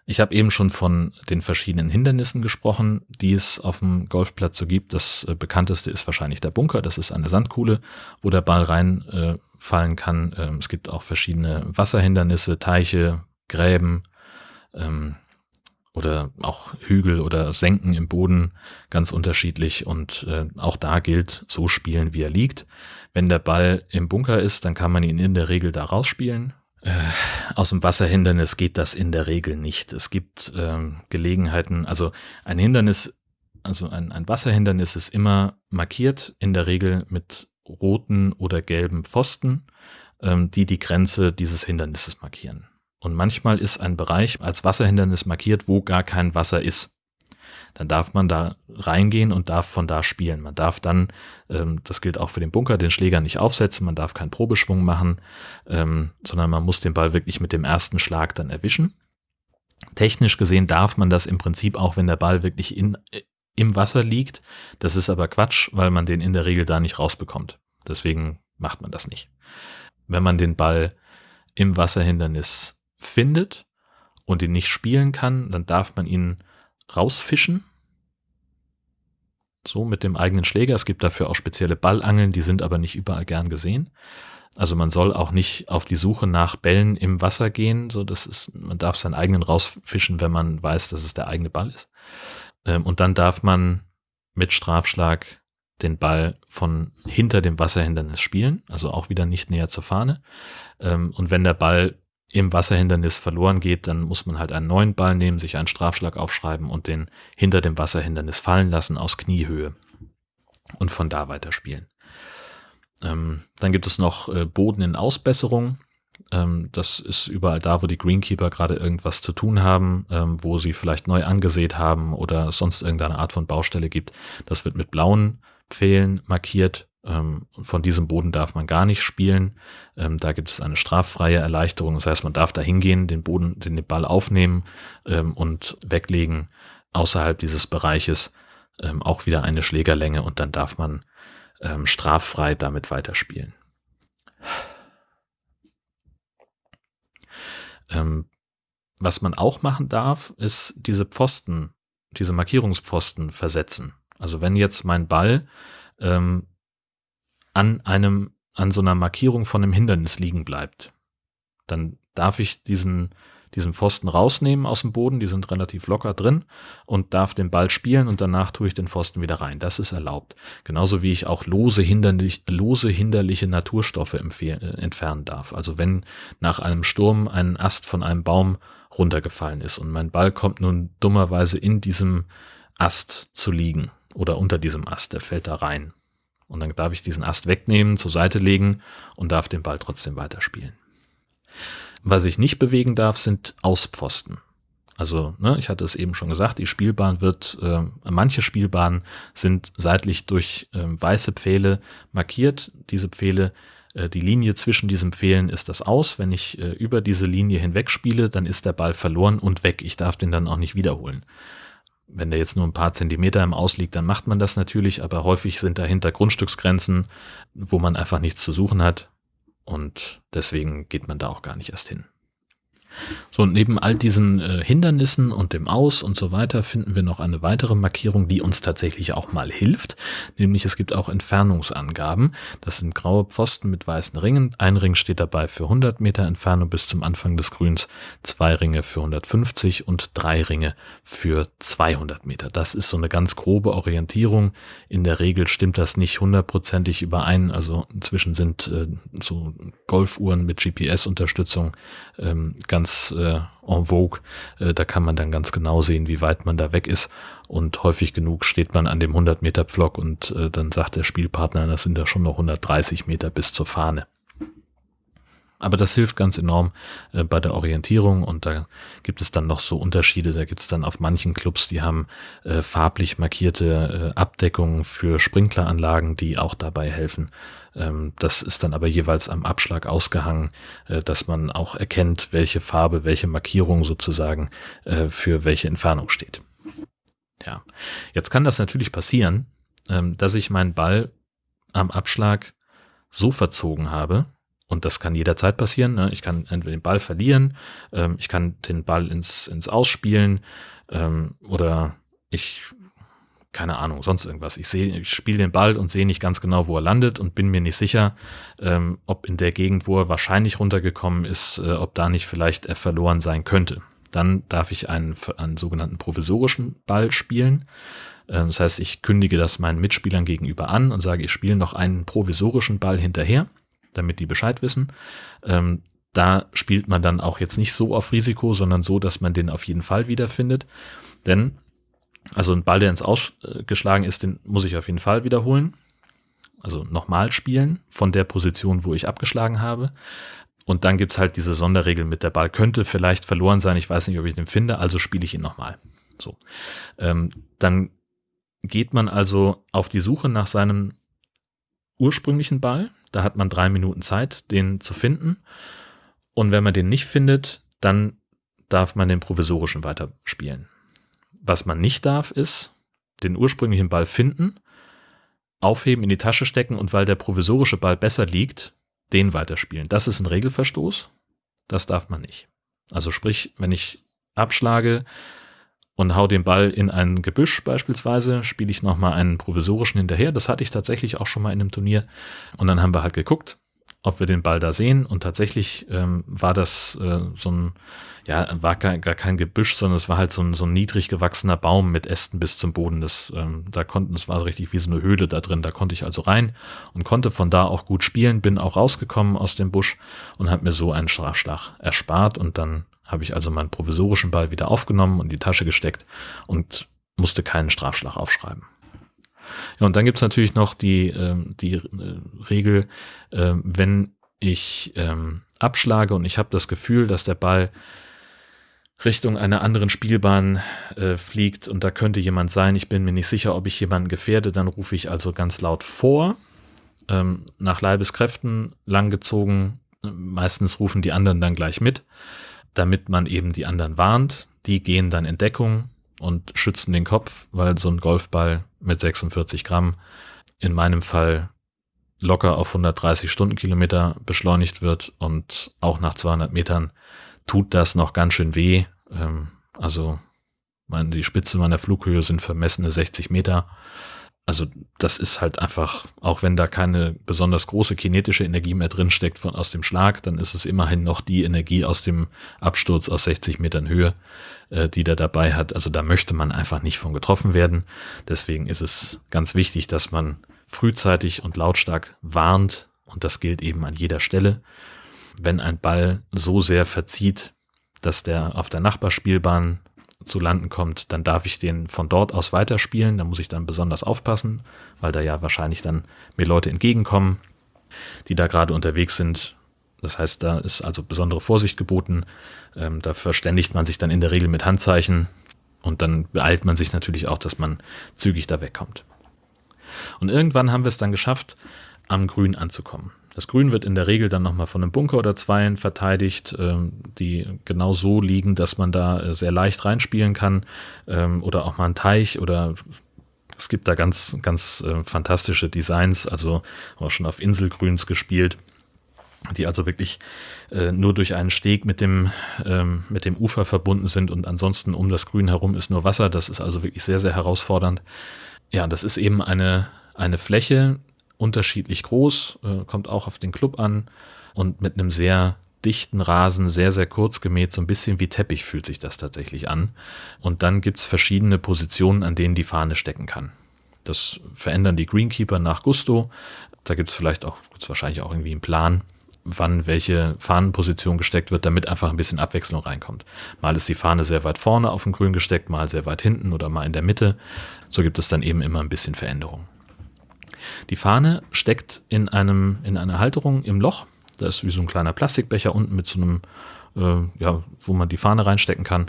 Ich habe eben schon von den verschiedenen Hindernissen gesprochen, die es auf dem Golfplatz so gibt. Das äh, bekannteste ist wahrscheinlich der Bunker. Das ist eine Sandkuhle, wo der Ball reinfallen äh, kann. Ähm, es gibt auch verschiedene Wasserhindernisse, Teiche, Gräben, ähm, oder auch Hügel oder Senken im Boden ganz unterschiedlich und äh, auch da gilt, so spielen, wie er liegt. Wenn der Ball im Bunker ist, dann kann man ihn in der Regel da rausspielen. Äh, aus dem Wasserhindernis geht das in der Regel nicht. Es gibt äh, Gelegenheiten, also ein Hindernis, also ein, ein Wasserhindernis ist immer markiert, in der Regel mit roten oder gelben Pfosten, ähm, die die Grenze dieses Hindernisses markieren. Und manchmal ist ein Bereich als Wasserhindernis markiert, wo gar kein Wasser ist. Dann darf man da reingehen und darf von da spielen. Man darf dann, ähm, das gilt auch für den Bunker, den Schläger nicht aufsetzen, man darf keinen Probeschwung machen, ähm, sondern man muss den Ball wirklich mit dem ersten Schlag dann erwischen. Technisch gesehen darf man das im Prinzip auch, wenn der Ball wirklich in, im Wasser liegt. Das ist aber Quatsch, weil man den in der Regel da nicht rausbekommt. Deswegen macht man das nicht. Wenn man den Ball im Wasserhindernis findet und ihn nicht spielen kann, dann darf man ihn rausfischen. So mit dem eigenen Schläger. Es gibt dafür auch spezielle Ballangeln, die sind aber nicht überall gern gesehen. Also man soll auch nicht auf die Suche nach Bällen im Wasser gehen. So, das ist, man darf seinen eigenen rausfischen, wenn man weiß, dass es der eigene Ball ist. Ähm, und dann darf man mit Strafschlag den Ball von hinter dem Wasserhindernis spielen, also auch wieder nicht näher zur Fahne. Ähm, und wenn der Ball im Wasserhindernis verloren geht, dann muss man halt einen neuen Ball nehmen, sich einen Strafschlag aufschreiben und den hinter dem Wasserhindernis fallen lassen aus Kniehöhe und von da weiter spielen. Ähm, dann gibt es noch äh, Boden in Ausbesserung. Ähm, das ist überall da, wo die Greenkeeper gerade irgendwas zu tun haben, ähm, wo sie vielleicht neu angesät haben oder sonst irgendeine Art von Baustelle gibt. Das wird mit blauen Pfählen markiert. Ähm, von diesem Boden darf man gar nicht spielen. Ähm, da gibt es eine straffreie Erleichterung. Das heißt, man darf da hingehen, den Boden, den Ball aufnehmen ähm, und weglegen außerhalb dieses Bereiches. Auch wieder eine Schlägerlänge und dann darf man straffrei damit weiterspielen. Was man auch machen darf, ist diese Pfosten, diese Markierungspfosten versetzen. Also wenn jetzt mein Ball an einem, an so einer Markierung von einem Hindernis liegen bleibt, dann darf ich diesen diesen Pfosten rausnehmen aus dem Boden, die sind relativ locker drin und darf den Ball spielen und danach tue ich den Pfosten wieder rein. Das ist erlaubt. Genauso wie ich auch lose, hinderlich, lose hinderliche Naturstoffe äh, entfernen darf. Also wenn nach einem Sturm ein Ast von einem Baum runtergefallen ist und mein Ball kommt nun dummerweise in diesem Ast zu liegen oder unter diesem Ast, der fällt da rein. Und dann darf ich diesen Ast wegnehmen, zur Seite legen und darf den Ball trotzdem weiterspielen. Was ich nicht bewegen darf, sind Auspfosten. Also, ne, ich hatte es eben schon gesagt, die Spielbahn wird, äh, manche Spielbahnen sind seitlich durch äh, weiße Pfähle markiert. Diese Pfähle, äh, die Linie zwischen diesen Pfählen ist das aus. Wenn ich äh, über diese Linie hinweg spiele, dann ist der Ball verloren und weg. Ich darf den dann auch nicht wiederholen. Wenn der jetzt nur ein paar Zentimeter im Aus liegt, dann macht man das natürlich, aber häufig sind dahinter Grundstücksgrenzen, wo man einfach nichts zu suchen hat. Und deswegen geht man da auch gar nicht erst hin. So, und neben all diesen äh, Hindernissen und dem Aus und so weiter finden wir noch eine weitere Markierung, die uns tatsächlich auch mal hilft. Nämlich es gibt auch Entfernungsangaben. Das sind graue Pfosten mit weißen Ringen. Ein Ring steht dabei für 100 Meter Entfernung bis zum Anfang des Grüns, zwei Ringe für 150 und drei Ringe für 200 Meter. Das ist so eine ganz grobe Orientierung. In der Regel stimmt das nicht hundertprozentig überein. Also inzwischen sind äh, so Golfuhren mit GPS-Unterstützung ähm, ganz ganz äh, en vogue. Äh, da kann man dann ganz genau sehen, wie weit man da weg ist. Und häufig genug steht man an dem 100 Meter Pflock und äh, dann sagt der Spielpartner, das sind ja schon noch 130 Meter bis zur Fahne. Aber das hilft ganz enorm äh, bei der Orientierung und da gibt es dann noch so Unterschiede. Da gibt es dann auf manchen Clubs, die haben äh, farblich markierte äh, Abdeckungen für Sprinkleranlagen, die auch dabei helfen. Ähm, das ist dann aber jeweils am Abschlag ausgehangen, äh, dass man auch erkennt, welche Farbe, welche Markierung sozusagen äh, für welche Entfernung steht. Ja, jetzt kann das natürlich passieren, ähm, dass ich meinen Ball am Abschlag so verzogen habe, und das kann jederzeit passieren. Ne? Ich kann entweder den Ball verlieren, ähm, ich kann den Ball ins, ins Ausspielen oder ich, keine Ahnung, sonst irgendwas. Ich sehe, ich spiele den Ball und sehe nicht ganz genau, wo er landet und bin mir nicht sicher, ähm, ob in der Gegend, wo er wahrscheinlich runtergekommen ist, äh, ob da nicht vielleicht er verloren sein könnte. Dann darf ich einen, einen sogenannten provisorischen Ball spielen. Ähm, das heißt, ich kündige das meinen Mitspielern gegenüber an und sage, ich spiele noch einen provisorischen Ball hinterher damit die Bescheid wissen. Ähm, da spielt man dann auch jetzt nicht so auf Risiko, sondern so, dass man den auf jeden Fall wiederfindet. Denn, also ein Ball, der ins Ausgeschlagen ist, den muss ich auf jeden Fall wiederholen. Also nochmal spielen von der Position, wo ich abgeschlagen habe. Und dann gibt's halt diese Sonderregel mit der Ball könnte vielleicht verloren sein. Ich weiß nicht, ob ich den finde, also spiele ich ihn nochmal. So. Ähm, dann geht man also auf die Suche nach seinem ursprünglichen Ball. Da hat man drei Minuten Zeit, den zu finden. Und wenn man den nicht findet, dann darf man den provisorischen weiterspielen. Was man nicht darf, ist, den ursprünglichen Ball finden, aufheben, in die Tasche stecken und weil der provisorische Ball besser liegt, den weiterspielen. Das ist ein Regelverstoß. Das darf man nicht. Also sprich, wenn ich abschlage und hau den Ball in ein Gebüsch beispielsweise, spiele ich nochmal einen provisorischen hinterher. Das hatte ich tatsächlich auch schon mal in einem Turnier. Und dann haben wir halt geguckt, ob wir den Ball da sehen. Und tatsächlich ähm, war das äh, so ein, ja, war gar, gar kein Gebüsch, sondern es war halt so ein, so ein niedrig gewachsener Baum mit Ästen bis zum Boden. Das, ähm, da konnten, es war so richtig wie so eine Höhle da drin. Da konnte ich also rein und konnte von da auch gut spielen. Bin auch rausgekommen aus dem Busch und habe mir so einen Strafschlag erspart. Und dann habe ich also meinen provisorischen Ball wieder aufgenommen und die Tasche gesteckt und musste keinen Strafschlag aufschreiben. Ja, und dann gibt's natürlich noch die, ähm, die äh, Regel, äh, wenn ich ähm, abschlage und ich habe das Gefühl, dass der Ball Richtung einer anderen Spielbahn äh, fliegt und da könnte jemand sein, ich bin mir nicht sicher, ob ich jemanden gefährde, dann rufe ich also ganz laut vor, ähm, nach Leibeskräften langgezogen, meistens rufen die anderen dann gleich mit, damit man eben die anderen warnt, die gehen dann in Deckung, und schützen den Kopf, weil so ein Golfball mit 46 Gramm in meinem Fall locker auf 130 Stundenkilometer beschleunigt wird und auch nach 200 Metern tut das noch ganz schön weh. Ähm, also meine, die Spitze meiner Flughöhe sind vermessene 60 Meter also das ist halt einfach, auch wenn da keine besonders große kinetische Energie mehr drinsteckt von aus dem Schlag, dann ist es immerhin noch die Energie aus dem Absturz aus 60 Metern Höhe, äh, die der dabei hat. Also da möchte man einfach nicht von getroffen werden. Deswegen ist es ganz wichtig, dass man frühzeitig und lautstark warnt und das gilt eben an jeder Stelle. Wenn ein Ball so sehr verzieht, dass der auf der Nachbarspielbahn zu landen kommt, dann darf ich den von dort aus weiterspielen. Da muss ich dann besonders aufpassen, weil da ja wahrscheinlich dann mir Leute entgegenkommen, die da gerade unterwegs sind. Das heißt, da ist also besondere Vorsicht geboten. Ähm, da verständigt man sich dann in der Regel mit Handzeichen und dann beeilt man sich natürlich auch, dass man zügig da wegkommt. Und irgendwann haben wir es dann geschafft, am Grün anzukommen. Das Grün wird in der Regel dann nochmal von einem Bunker oder zweien verteidigt, ähm, die genau so liegen, dass man da äh, sehr leicht reinspielen kann. Ähm, oder auch mal ein Teich oder es gibt da ganz, ganz äh, fantastische Designs, also auch schon auf Inselgrüns gespielt, die also wirklich äh, nur durch einen Steg mit dem, ähm, mit dem Ufer verbunden sind und ansonsten um das Grün herum ist nur Wasser. Das ist also wirklich sehr, sehr herausfordernd. Ja, das ist eben eine, eine Fläche, unterschiedlich groß, äh, kommt auch auf den Club an und mit einem sehr dichten Rasen, sehr, sehr kurz gemäht, so ein bisschen wie Teppich fühlt sich das tatsächlich an. Und dann gibt es verschiedene Positionen, an denen die Fahne stecken kann. Das verändern die Greenkeeper nach Gusto. Da gibt es vielleicht auch, gibt's wahrscheinlich auch irgendwie einen Plan, wann welche Fahnenposition gesteckt wird, damit einfach ein bisschen Abwechslung reinkommt. Mal ist die Fahne sehr weit vorne auf dem Grün gesteckt, mal sehr weit hinten oder mal in der Mitte. So gibt es dann eben immer ein bisschen Veränderung. Die Fahne steckt in, einem, in einer Halterung im Loch. Da ist wie so ein kleiner Plastikbecher unten mit so einem, äh, ja, wo man die Fahne reinstecken kann.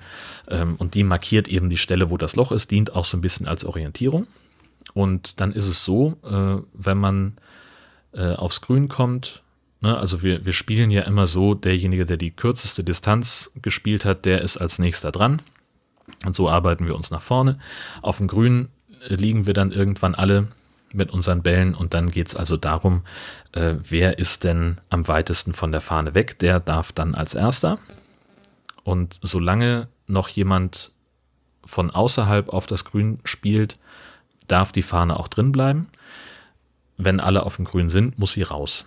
Ähm, und die markiert eben die Stelle, wo das Loch ist, dient auch so ein bisschen als Orientierung. Und dann ist es so, äh, wenn man äh, aufs Grün kommt, ne, also wir, wir spielen ja immer so, derjenige, der die kürzeste Distanz gespielt hat, der ist als nächster dran. Und so arbeiten wir uns nach vorne. Auf dem Grün äh, liegen wir dann irgendwann alle mit unseren Bällen und dann geht es also darum, äh, wer ist denn am weitesten von der Fahne weg, der darf dann als erster. Und solange noch jemand von außerhalb auf das Grün spielt, darf die Fahne auch drin bleiben. Wenn alle auf dem Grün sind, muss sie raus.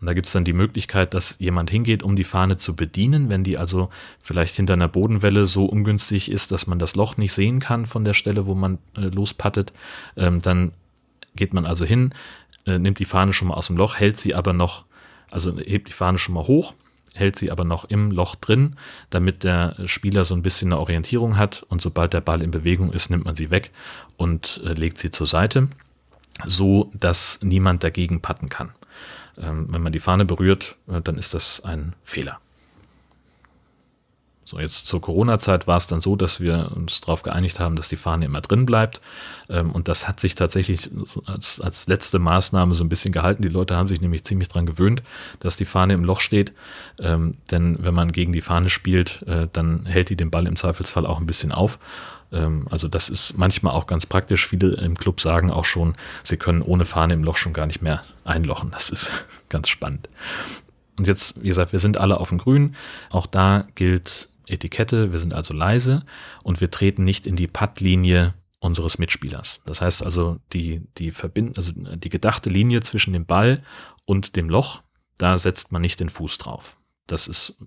Und da gibt es dann die Möglichkeit, dass jemand hingeht, um die Fahne zu bedienen. Wenn die also vielleicht hinter einer Bodenwelle so ungünstig ist, dass man das Loch nicht sehen kann von der Stelle, wo man äh, lospattet, ähm, dann geht man also hin, äh, nimmt die Fahne schon mal aus dem Loch, hält sie aber noch, also hebt die Fahne schon mal hoch, hält sie aber noch im Loch drin, damit der Spieler so ein bisschen eine Orientierung hat und sobald der Ball in Bewegung ist, nimmt man sie weg und äh, legt sie zur Seite, so dass niemand dagegen patten kann. Ähm, wenn man die Fahne berührt, äh, dann ist das ein Fehler. So, jetzt zur Corona-Zeit war es dann so, dass wir uns darauf geeinigt haben, dass die Fahne immer drin bleibt. Ähm, und das hat sich tatsächlich als, als letzte Maßnahme so ein bisschen gehalten. Die Leute haben sich nämlich ziemlich dran gewöhnt, dass die Fahne im Loch steht. Ähm, denn wenn man gegen die Fahne spielt, äh, dann hält die den Ball im Zweifelsfall auch ein bisschen auf. Ähm, also das ist manchmal auch ganz praktisch. Viele im Club sagen auch schon, sie können ohne Fahne im Loch schon gar nicht mehr einlochen. Das ist <laughs> ganz spannend. Und jetzt, wie gesagt, wir sind alle auf dem Grün. Auch da gilt Etikette, wir sind also leise und wir treten nicht in die Puttlinie unseres Mitspielers. Das heißt also, die, die Verbind also die gedachte Linie zwischen dem Ball und dem Loch, da setzt man nicht den Fuß drauf. Das ist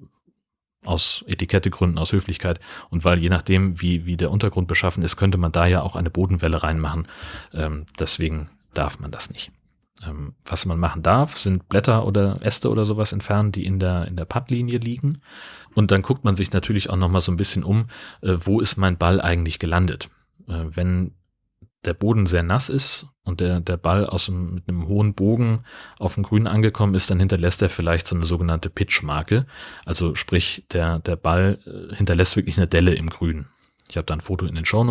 aus Etikettegründen, aus Höflichkeit und weil je nachdem, wie, wie der Untergrund beschaffen ist, könnte man da ja auch eine Bodenwelle reinmachen. Ähm, deswegen darf man das nicht. Ähm, was man machen darf, sind Blätter oder Äste oder sowas entfernen, die in der, in der Puttlinie liegen. Und dann guckt man sich natürlich auch nochmal so ein bisschen um, äh, wo ist mein Ball eigentlich gelandet. Äh, wenn der Boden sehr nass ist und der, der Ball aus dem, mit einem hohen Bogen auf dem Grün angekommen ist, dann hinterlässt er vielleicht so eine sogenannte Pitchmarke. Also sprich, der, der Ball äh, hinterlässt wirklich eine Delle im Grün. Ich habe da ein Foto in den Show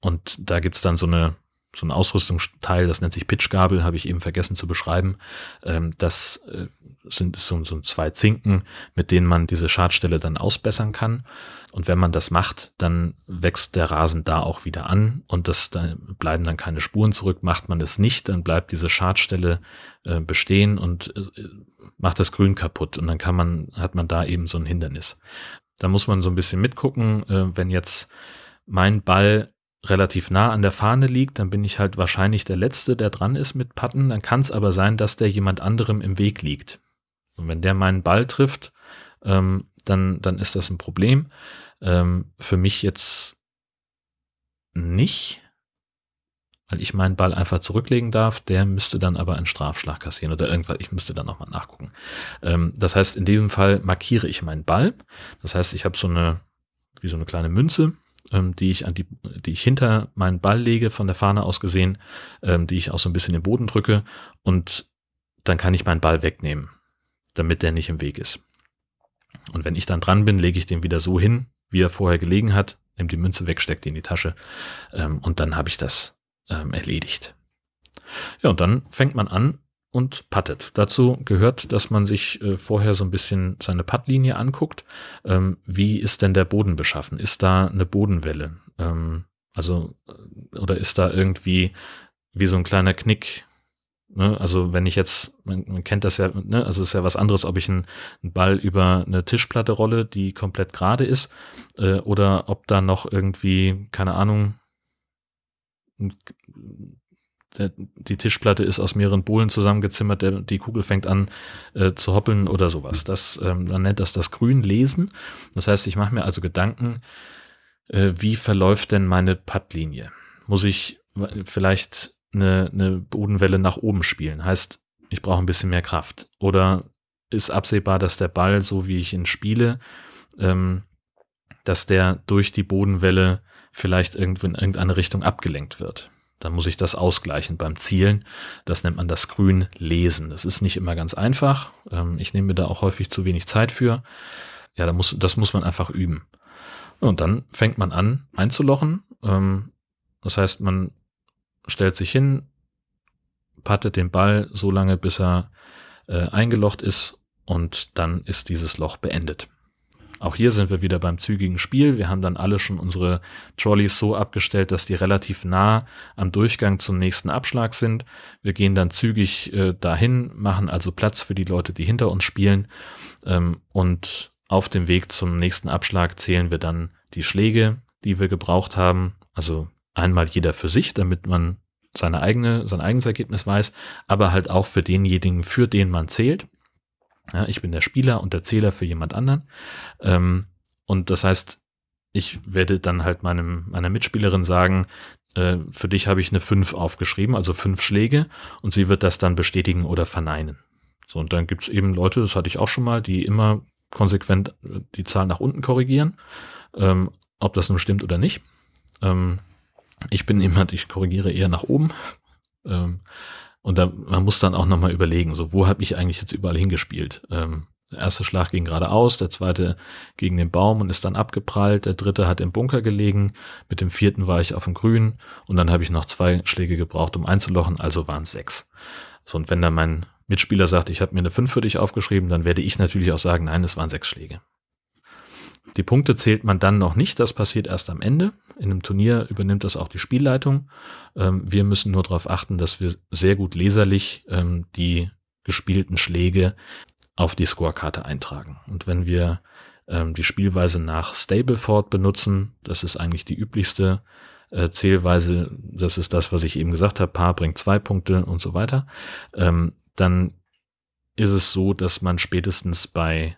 und da gibt's dann so eine so ein Ausrüstungsteil, das nennt sich Pitchgabel, habe ich eben vergessen zu beschreiben. Ähm, das äh, sind so, so zwei Zinken, mit denen man diese Schadstelle dann ausbessern kann. Und wenn man das macht, dann wächst der Rasen da auch wieder an und das da bleiben dann keine Spuren zurück. Macht man es nicht, dann bleibt diese Schadstelle äh, bestehen und äh, macht das Grün kaputt und dann kann man, hat man da eben so ein Hindernis. Da muss man so ein bisschen mitgucken, wenn jetzt mein Ball relativ nah an der Fahne liegt, dann bin ich halt wahrscheinlich der Letzte, der dran ist mit Patten. Dann kann es aber sein, dass der jemand anderem im Weg liegt. Und wenn der meinen Ball trifft, ähm, dann, dann ist das ein Problem. Ähm, für mich jetzt nicht, weil ich meinen Ball einfach zurücklegen darf. Der müsste dann aber einen Strafschlag kassieren oder irgendwas. Ich müsste dann nochmal nachgucken. Ähm, das heißt, in diesem Fall markiere ich meinen Ball. Das heißt, ich habe so eine, wie so eine kleine Münze ähm, die ich an die, die ich hinter meinen Ball lege, von der Fahne aus gesehen, ähm, die ich auch so ein bisschen den Boden drücke und dann kann ich meinen Ball wegnehmen, damit der nicht im Weg ist. Und wenn ich dann dran bin, lege ich den wieder so hin, wie er vorher gelegen hat, nehme die Münze weg, stecke die in die Tasche ähm, und dann habe ich das ähm, erledigt. Ja, und dann fängt man an, und puttet. Dazu gehört, dass man sich äh, vorher so ein bisschen seine Puttlinie anguckt. Ähm, wie ist denn der Boden beschaffen? Ist da eine Bodenwelle? Ähm, also, äh, oder ist da irgendwie wie so ein kleiner Knick? Ne? Also, wenn ich jetzt, man, man kennt das ja, ne? also ist ja was anderes, ob ich einen, einen, Ball über eine Tischplatte rolle, die komplett gerade ist, äh, oder ob da noch irgendwie, keine Ahnung, der, die Tischplatte ist aus mehreren Bohlen zusammengezimmert, der, die Kugel fängt an äh, zu hoppeln oder sowas. Das, ähm, man nennt das das Grünlesen. Das heißt, ich mache mir also Gedanken, äh, wie verläuft denn meine Puttlinie? Muss ich vielleicht eine, eine Bodenwelle nach oben spielen? Heißt, ich brauche ein bisschen mehr Kraft. Oder ist absehbar, dass der Ball, so wie ich ihn spiele, ähm, dass der durch die Bodenwelle vielleicht irgendwo in irgendeine Richtung abgelenkt wird. Dann muss ich das ausgleichen beim Zielen. Das nennt man das Grün lesen. Das ist nicht immer ganz einfach. Ähm, ich nehme mir da auch häufig zu wenig Zeit für. Ja, da muss, das muss man einfach üben. Und dann fängt man an einzulochen. Ähm, das heißt, man stellt sich hin, pattet den Ball so lange, bis er äh, eingelocht ist und dann ist dieses Loch beendet. Auch hier sind wir wieder beim zügigen Spiel. Wir haben dann alle schon unsere Trolleys so abgestellt, dass die relativ nah am Durchgang zum nächsten Abschlag sind. Wir gehen dann zügig äh, dahin, machen also Platz für die Leute, die hinter uns spielen. Ähm, und auf dem Weg zum nächsten Abschlag zählen wir dann die Schläge, die wir gebraucht haben. Also einmal jeder für sich, damit man seine eigene, sein eigenes Ergebnis weiß, aber halt auch für denjenigen, für den man zählt. Ja, ich bin der Spieler und der Zähler für jemand anderen. Ähm, und das heißt, ich werde dann halt meinem, meiner Mitspielerin sagen, äh, für dich habe ich eine 5 aufgeschrieben, also fünf Schläge, und sie wird das dann bestätigen oder verneinen. So, und dann gibt's eben Leute, das hatte ich auch schon mal, die immer konsequent äh, die Zahl nach unten korrigieren, ähm, ob das nun stimmt oder nicht. Ähm, ich bin jemand, ich korrigiere eher nach oben. Ähm, und da, man muss dann auch nochmal überlegen, so, wo habe ich eigentlich jetzt überall hingespielt? Ähm, Der erste Schlag ging geradeaus, der zweite gegen den Baum und ist dann abgeprallt. Der dritte hat im Bunker gelegen. Mit dem vierten war ich auf dem Grün und dann habe ich noch zwei Schläge gebraucht, um einzulochen, also waren es sechs. So, und wenn dann mein Mitspieler sagt, ich habe mir eine fünf für dich aufgeschrieben, dann werde ich natürlich auch sagen, nein, es waren sechs Schläge. Die Punkte zählt man dann noch nicht, das passiert erst am Ende. In einem Turnier übernimmt das auch die Spielleitung. Ähm, wir müssen nur darauf achten, dass wir sehr gut leserlich ähm, die gespielten Schläge auf die Scorekarte eintragen. Und wenn wir ähm, die Spielweise nach Stableford benutzen, das ist eigentlich die üblichste äh, Zählweise, das ist das, was ich eben gesagt habe, Paar bringt zwei Punkte und so weiter, dann ist es so, dass man spätestens bei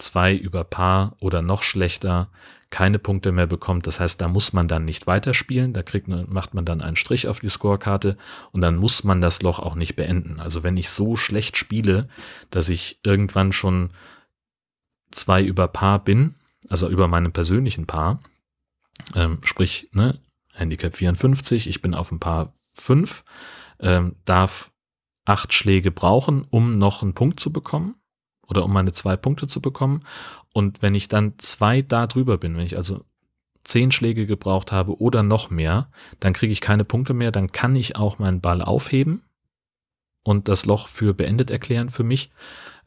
zwei über Paar oder noch schlechter keine Punkte mehr bekommt. Das heißt, da muss man dann nicht weiterspielen. Da kriegt macht man dann einen Strich auf die Scorekarte und dann muss man das Loch auch nicht beenden. Also wenn ich so schlecht spiele, dass ich irgendwann schon zwei über Paar bin, also über meinem persönlichen Paar, ähm, sprich, ne, Handicap 54, ich bin auf ein Paar 5, ähm, darf acht Schläge brauchen, um noch einen Punkt zu bekommen oder um meine zwei Punkte zu bekommen. Und wenn ich dann zwei da drüber bin, wenn ich also zehn Schläge gebraucht habe oder noch mehr, dann kriege ich keine Punkte mehr, dann kann ich auch meinen Ball aufheben und das Loch für beendet erklären für mich.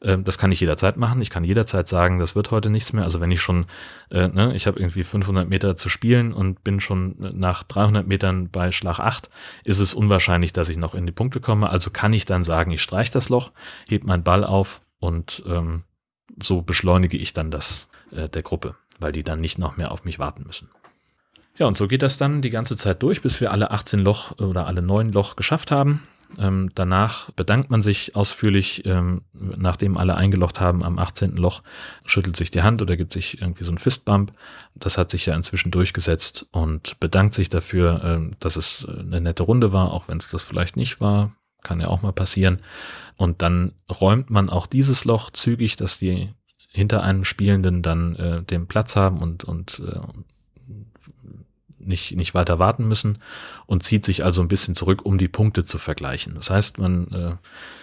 Ähm, das kann ich jederzeit machen. Ich kann jederzeit sagen, das wird heute nichts mehr. Also wenn ich schon, äh, ne, ich habe irgendwie 500 Meter zu spielen und bin schon nach 300 Metern bei Schlag 8, ist es unwahrscheinlich, dass ich noch in die Punkte komme. Also kann ich dann sagen, ich streiche das Loch, heb meinen Ball auf und ähm, so beschleunige ich dann das äh, der Gruppe, weil die dann nicht noch mehr auf mich warten müssen. Ja, und so geht das dann die ganze Zeit durch, bis wir alle 18 Loch oder alle 9 Loch geschafft haben. Ähm, danach bedankt man sich ausführlich, ähm, nachdem alle eingelocht haben am 18. Loch, schüttelt sich die Hand oder gibt sich irgendwie so ein Fistbump. Das hat sich ja inzwischen durchgesetzt und bedankt sich dafür, ähm, dass es eine nette Runde war, auch wenn es das vielleicht nicht war. Kann ja auch mal passieren. Und dann räumt man auch dieses Loch zügig, dass die hinter einem Spielenden dann äh, den Platz haben und, und äh, nicht, nicht weiter warten müssen und zieht sich also ein bisschen zurück, um die Punkte zu vergleichen. Das heißt, man äh,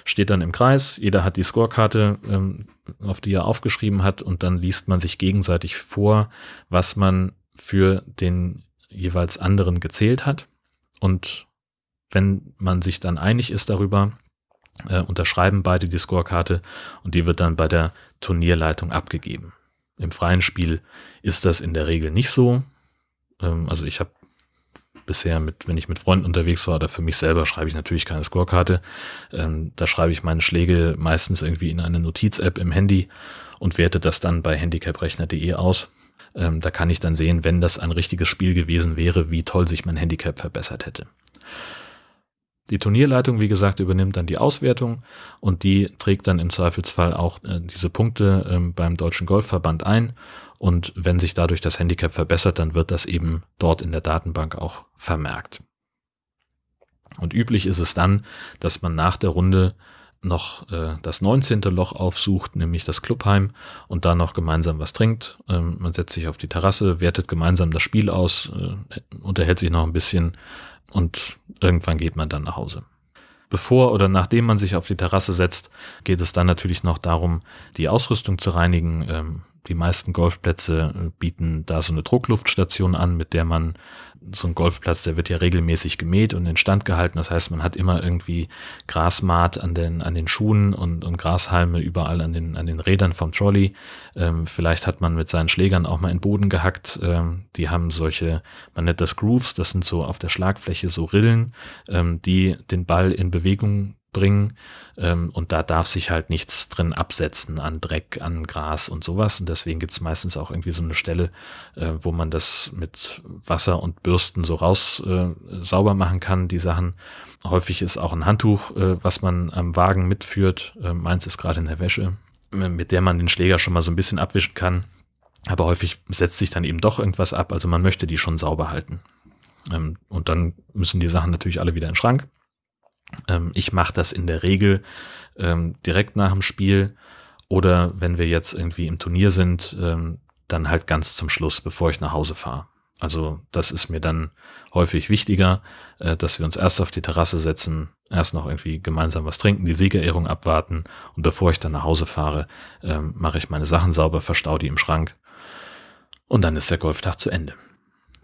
steht dann im Kreis, jeder hat die Scorekarte, ähm, auf die er aufgeschrieben hat und dann liest man sich gegenseitig vor, was man für den jeweils anderen gezählt hat. Und wenn man sich dann einig ist darüber, äh, unterschreiben beide die Scorekarte und die wird dann bei der Turnierleitung abgegeben. Im freien Spiel ist das in der Regel nicht so. Ähm, also ich habe bisher mit, wenn ich mit Freunden unterwegs war oder für mich selber, schreibe ich natürlich keine Scorekarte. Ähm, da schreibe ich meine Schläge meistens irgendwie in eine Notiz-App im Handy und werte das dann bei handicaprechner.de aus. Ähm, da kann ich dann sehen, wenn das ein richtiges Spiel gewesen wäre, wie toll sich mein Handicap verbessert hätte. Die Turnierleitung, wie gesagt, übernimmt dann die Auswertung und die trägt dann im Zweifelsfall auch äh, diese Punkte äh, beim Deutschen Golfverband ein. Und wenn sich dadurch das Handicap verbessert, dann wird das eben dort in der Datenbank auch vermerkt. Und üblich ist es dann, dass man nach der Runde noch äh, das 19. Loch aufsucht, nämlich das Clubheim, und da noch gemeinsam was trinkt. Ähm, man setzt sich auf die Terrasse, wertet gemeinsam das Spiel aus, äh, unterhält sich noch ein bisschen und irgendwann geht man dann nach Hause. Bevor oder nachdem man sich auf die Terrasse setzt, geht es dann natürlich noch darum, die Ausrüstung zu reinigen. Ähm, die meisten Golfplätze äh, bieten da so eine Druckluftstation an, mit der man so ein Golfplatz, der wird ja regelmäßig gemäht und instand gehalten. Das heißt, man hat immer irgendwie Grasmaat an den, an den Schuhen und, und Grashalme überall an den, an den Rädern vom Trolley. Ähm, vielleicht hat man mit seinen Schlägern auch mal in den Boden gehackt. Ähm, die haben solche, man nennt das Grooves, das sind so auf der Schlagfläche so Rillen, ähm, die den Ball in Bewegung bringen. Ähm, und da darf sich halt nichts drin absetzen an Dreck, an Gras und sowas. Und deswegen gibt es meistens auch irgendwie so eine Stelle, äh, wo man das mit Wasser und Bürsten so raus äh, sauber machen kann, die Sachen. Häufig ist auch ein Handtuch, äh, was man am Wagen mitführt. Äh, meins ist gerade in der Wäsche, mit der man den Schläger schon mal so ein bisschen abwischen kann. Aber häufig setzt sich dann eben doch irgendwas ab. Also man möchte die schon sauber halten. Ähm, und dann müssen die Sachen natürlich alle wieder in den Schrank. Ähm, ich mache das in der Regel ähm, direkt nach dem Spiel oder wenn wir jetzt irgendwie im Turnier sind, ähm, dann halt ganz zum Schluss, bevor ich nach Hause fahre. Also das ist mir dann häufig wichtiger, äh, dass wir uns erst auf die Terrasse setzen, erst noch irgendwie gemeinsam was trinken, die Siegerehrung abwarten und bevor ich dann nach Hause fahre, ähm, mache ich meine Sachen sauber, verstau die im Schrank und dann ist der Golftag zu Ende.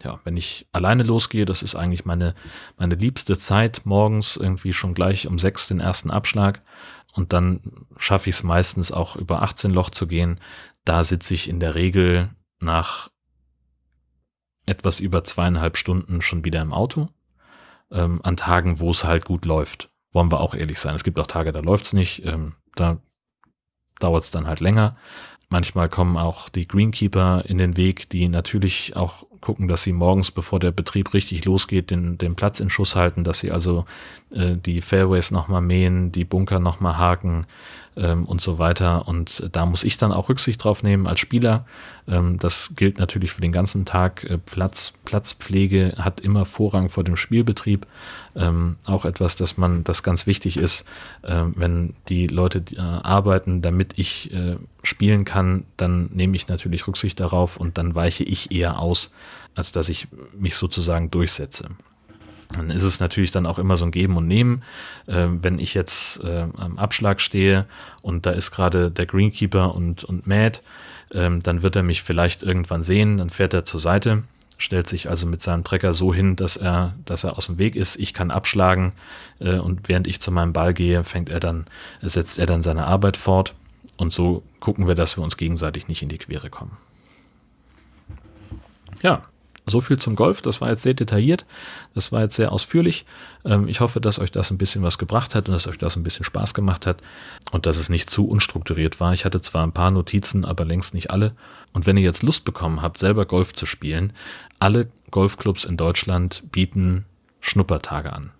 Ja, wenn ich alleine losgehe, das ist eigentlich meine, meine liebste Zeit, morgens irgendwie schon gleich um sechs den ersten Abschlag und dann schaffe ich es meistens auch über 18 Loch zu gehen. Da sitze ich in der Regel nach etwas über zweieinhalb Stunden schon wieder im Auto. Ähm, an Tagen, wo es halt gut läuft. Wollen wir auch ehrlich sein. Es gibt auch Tage, da läuft's nicht. Ähm, da dauert es dann halt länger. Manchmal kommen auch die Greenkeeper in den Weg, die natürlich auch gucken, dass sie morgens, bevor der Betrieb richtig losgeht, den, den Platz in Schuss halten, dass sie also äh, die Fairways nochmal mähen, die Bunker nochmal haken, ähm, und so weiter. Und da muss ich dann auch Rücksicht drauf nehmen als Spieler. Ähm, das gilt natürlich für den ganzen Tag. Äh, Platz, Platzpflege hat immer Vorrang vor dem Spielbetrieb. Ähm, auch etwas, dass man, das ganz wichtig ist, äh, wenn die Leute äh, arbeiten, damit ich äh, spielen kann, dann nehme ich natürlich Rücksicht darauf und dann weiche ich eher aus, als dass ich mich sozusagen durchsetze. Dann ist es natürlich dann auch immer so ein Geben und Nehmen. Äh, wenn ich jetzt äh, am Abschlag stehe und da ist gerade der Greenkeeper und, und Matt, ähm, dann wird er mich vielleicht irgendwann sehen, dann fährt er zur Seite, stellt sich also mit seinem Trecker so hin, dass er, dass er aus dem Weg ist. Ich kann abschlagen äh, und während ich zu meinem Ball gehe, fängt er dann, setzt er dann seine Arbeit fort. Und so gucken wir, dass wir uns gegenseitig nicht in die Quere kommen. Ja, so viel zum Golf. Das war jetzt sehr detailliert. Das war jetzt sehr ausführlich. Ähm, ich hoffe, dass euch das ein bisschen was gebracht hat und dass euch das ein bisschen Spaß gemacht hat und dass es nicht zu unstrukturiert war. Ich hatte zwar ein paar Notizen, aber längst nicht alle. Und wenn ihr jetzt Lust bekommen habt, selber Golf zu spielen, alle Golfclubs in Deutschland bieten Schnuppertage an.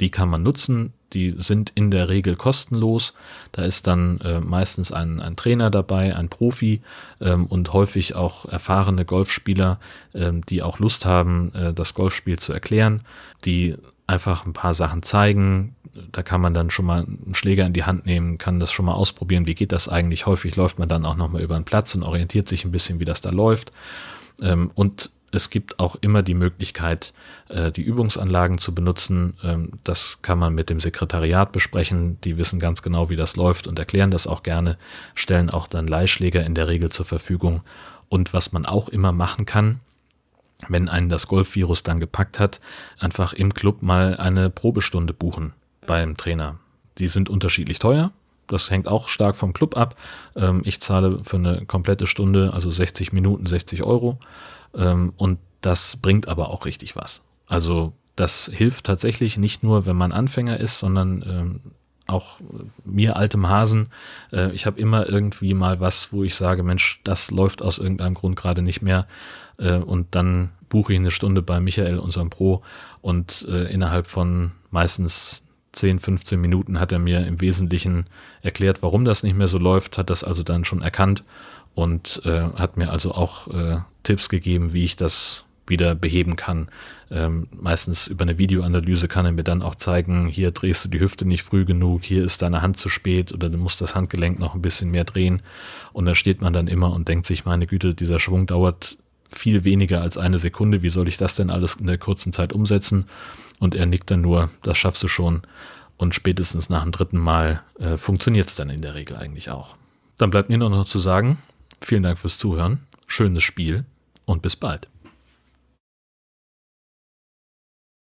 Die kann man nutzen die sind in der Regel kostenlos. Da ist dann äh, meistens ein, ein Trainer dabei, ein Profi ähm, und häufig auch erfahrene Golfspieler, ähm, die auch Lust haben, äh, das Golfspiel zu erklären, die einfach ein paar Sachen zeigen. Da kann man dann schon mal einen Schläger in die Hand nehmen, kann das schon mal ausprobieren, wie geht das eigentlich. Häufig läuft man dann auch nochmal über den Platz und orientiert sich ein bisschen, wie das da läuft. Ähm, und es gibt auch immer die Möglichkeit, äh, die Übungsanlagen zu benutzen. Ähm, das kann man mit dem Sekretariat besprechen. Die wissen ganz genau, wie das läuft und erklären das auch gerne, stellen auch dann Leihschläger in der Regel zur Verfügung. Und was man auch immer machen kann, wenn einen das Golfvirus dann gepackt hat, einfach im Club mal eine Probestunde buchen beim Trainer. Die sind unterschiedlich teuer. Das hängt auch stark vom Club ab. Ähm, ich zahle für eine komplette Stunde, also 60 Minuten, 60 Euro. Ähm, und das bringt aber auch richtig was. Also das hilft tatsächlich nicht nur, wenn man Anfänger ist, sondern ähm, auch mir altem Hasen. Äh, ich habe immer irgendwie mal was, wo ich sage, Mensch, das läuft aus irgendeinem Grund gerade nicht mehr. Äh, und dann buche ich eine Stunde bei Michael, unserem Pro, und äh, innerhalb von meistens 10, 15 Minuten hat er mir im Wesentlichen erklärt, warum das nicht mehr so läuft, hat das also dann schon erkannt und äh, hat mir also auch äh, Tipps gegeben, wie ich das wieder beheben kann. Ähm, meistens über eine Videoanalyse kann er mir dann auch zeigen, hier drehst du die Hüfte nicht früh genug, hier ist deine Hand zu spät oder du musst das Handgelenk noch ein bisschen mehr drehen. Und da steht man dann immer und denkt sich, meine Güte, dieser Schwung dauert viel weniger als eine Sekunde, wie soll ich das denn alles in der kurzen Zeit umsetzen? Und er nickt dann nur, das schaffst du schon. Und spätestens nach dem dritten Mal äh, funktioniert es dann in der Regel eigentlich auch. Dann bleibt mir nur noch zu sagen, Vielen Dank fürs Zuhören, schönes Spiel und bis bald.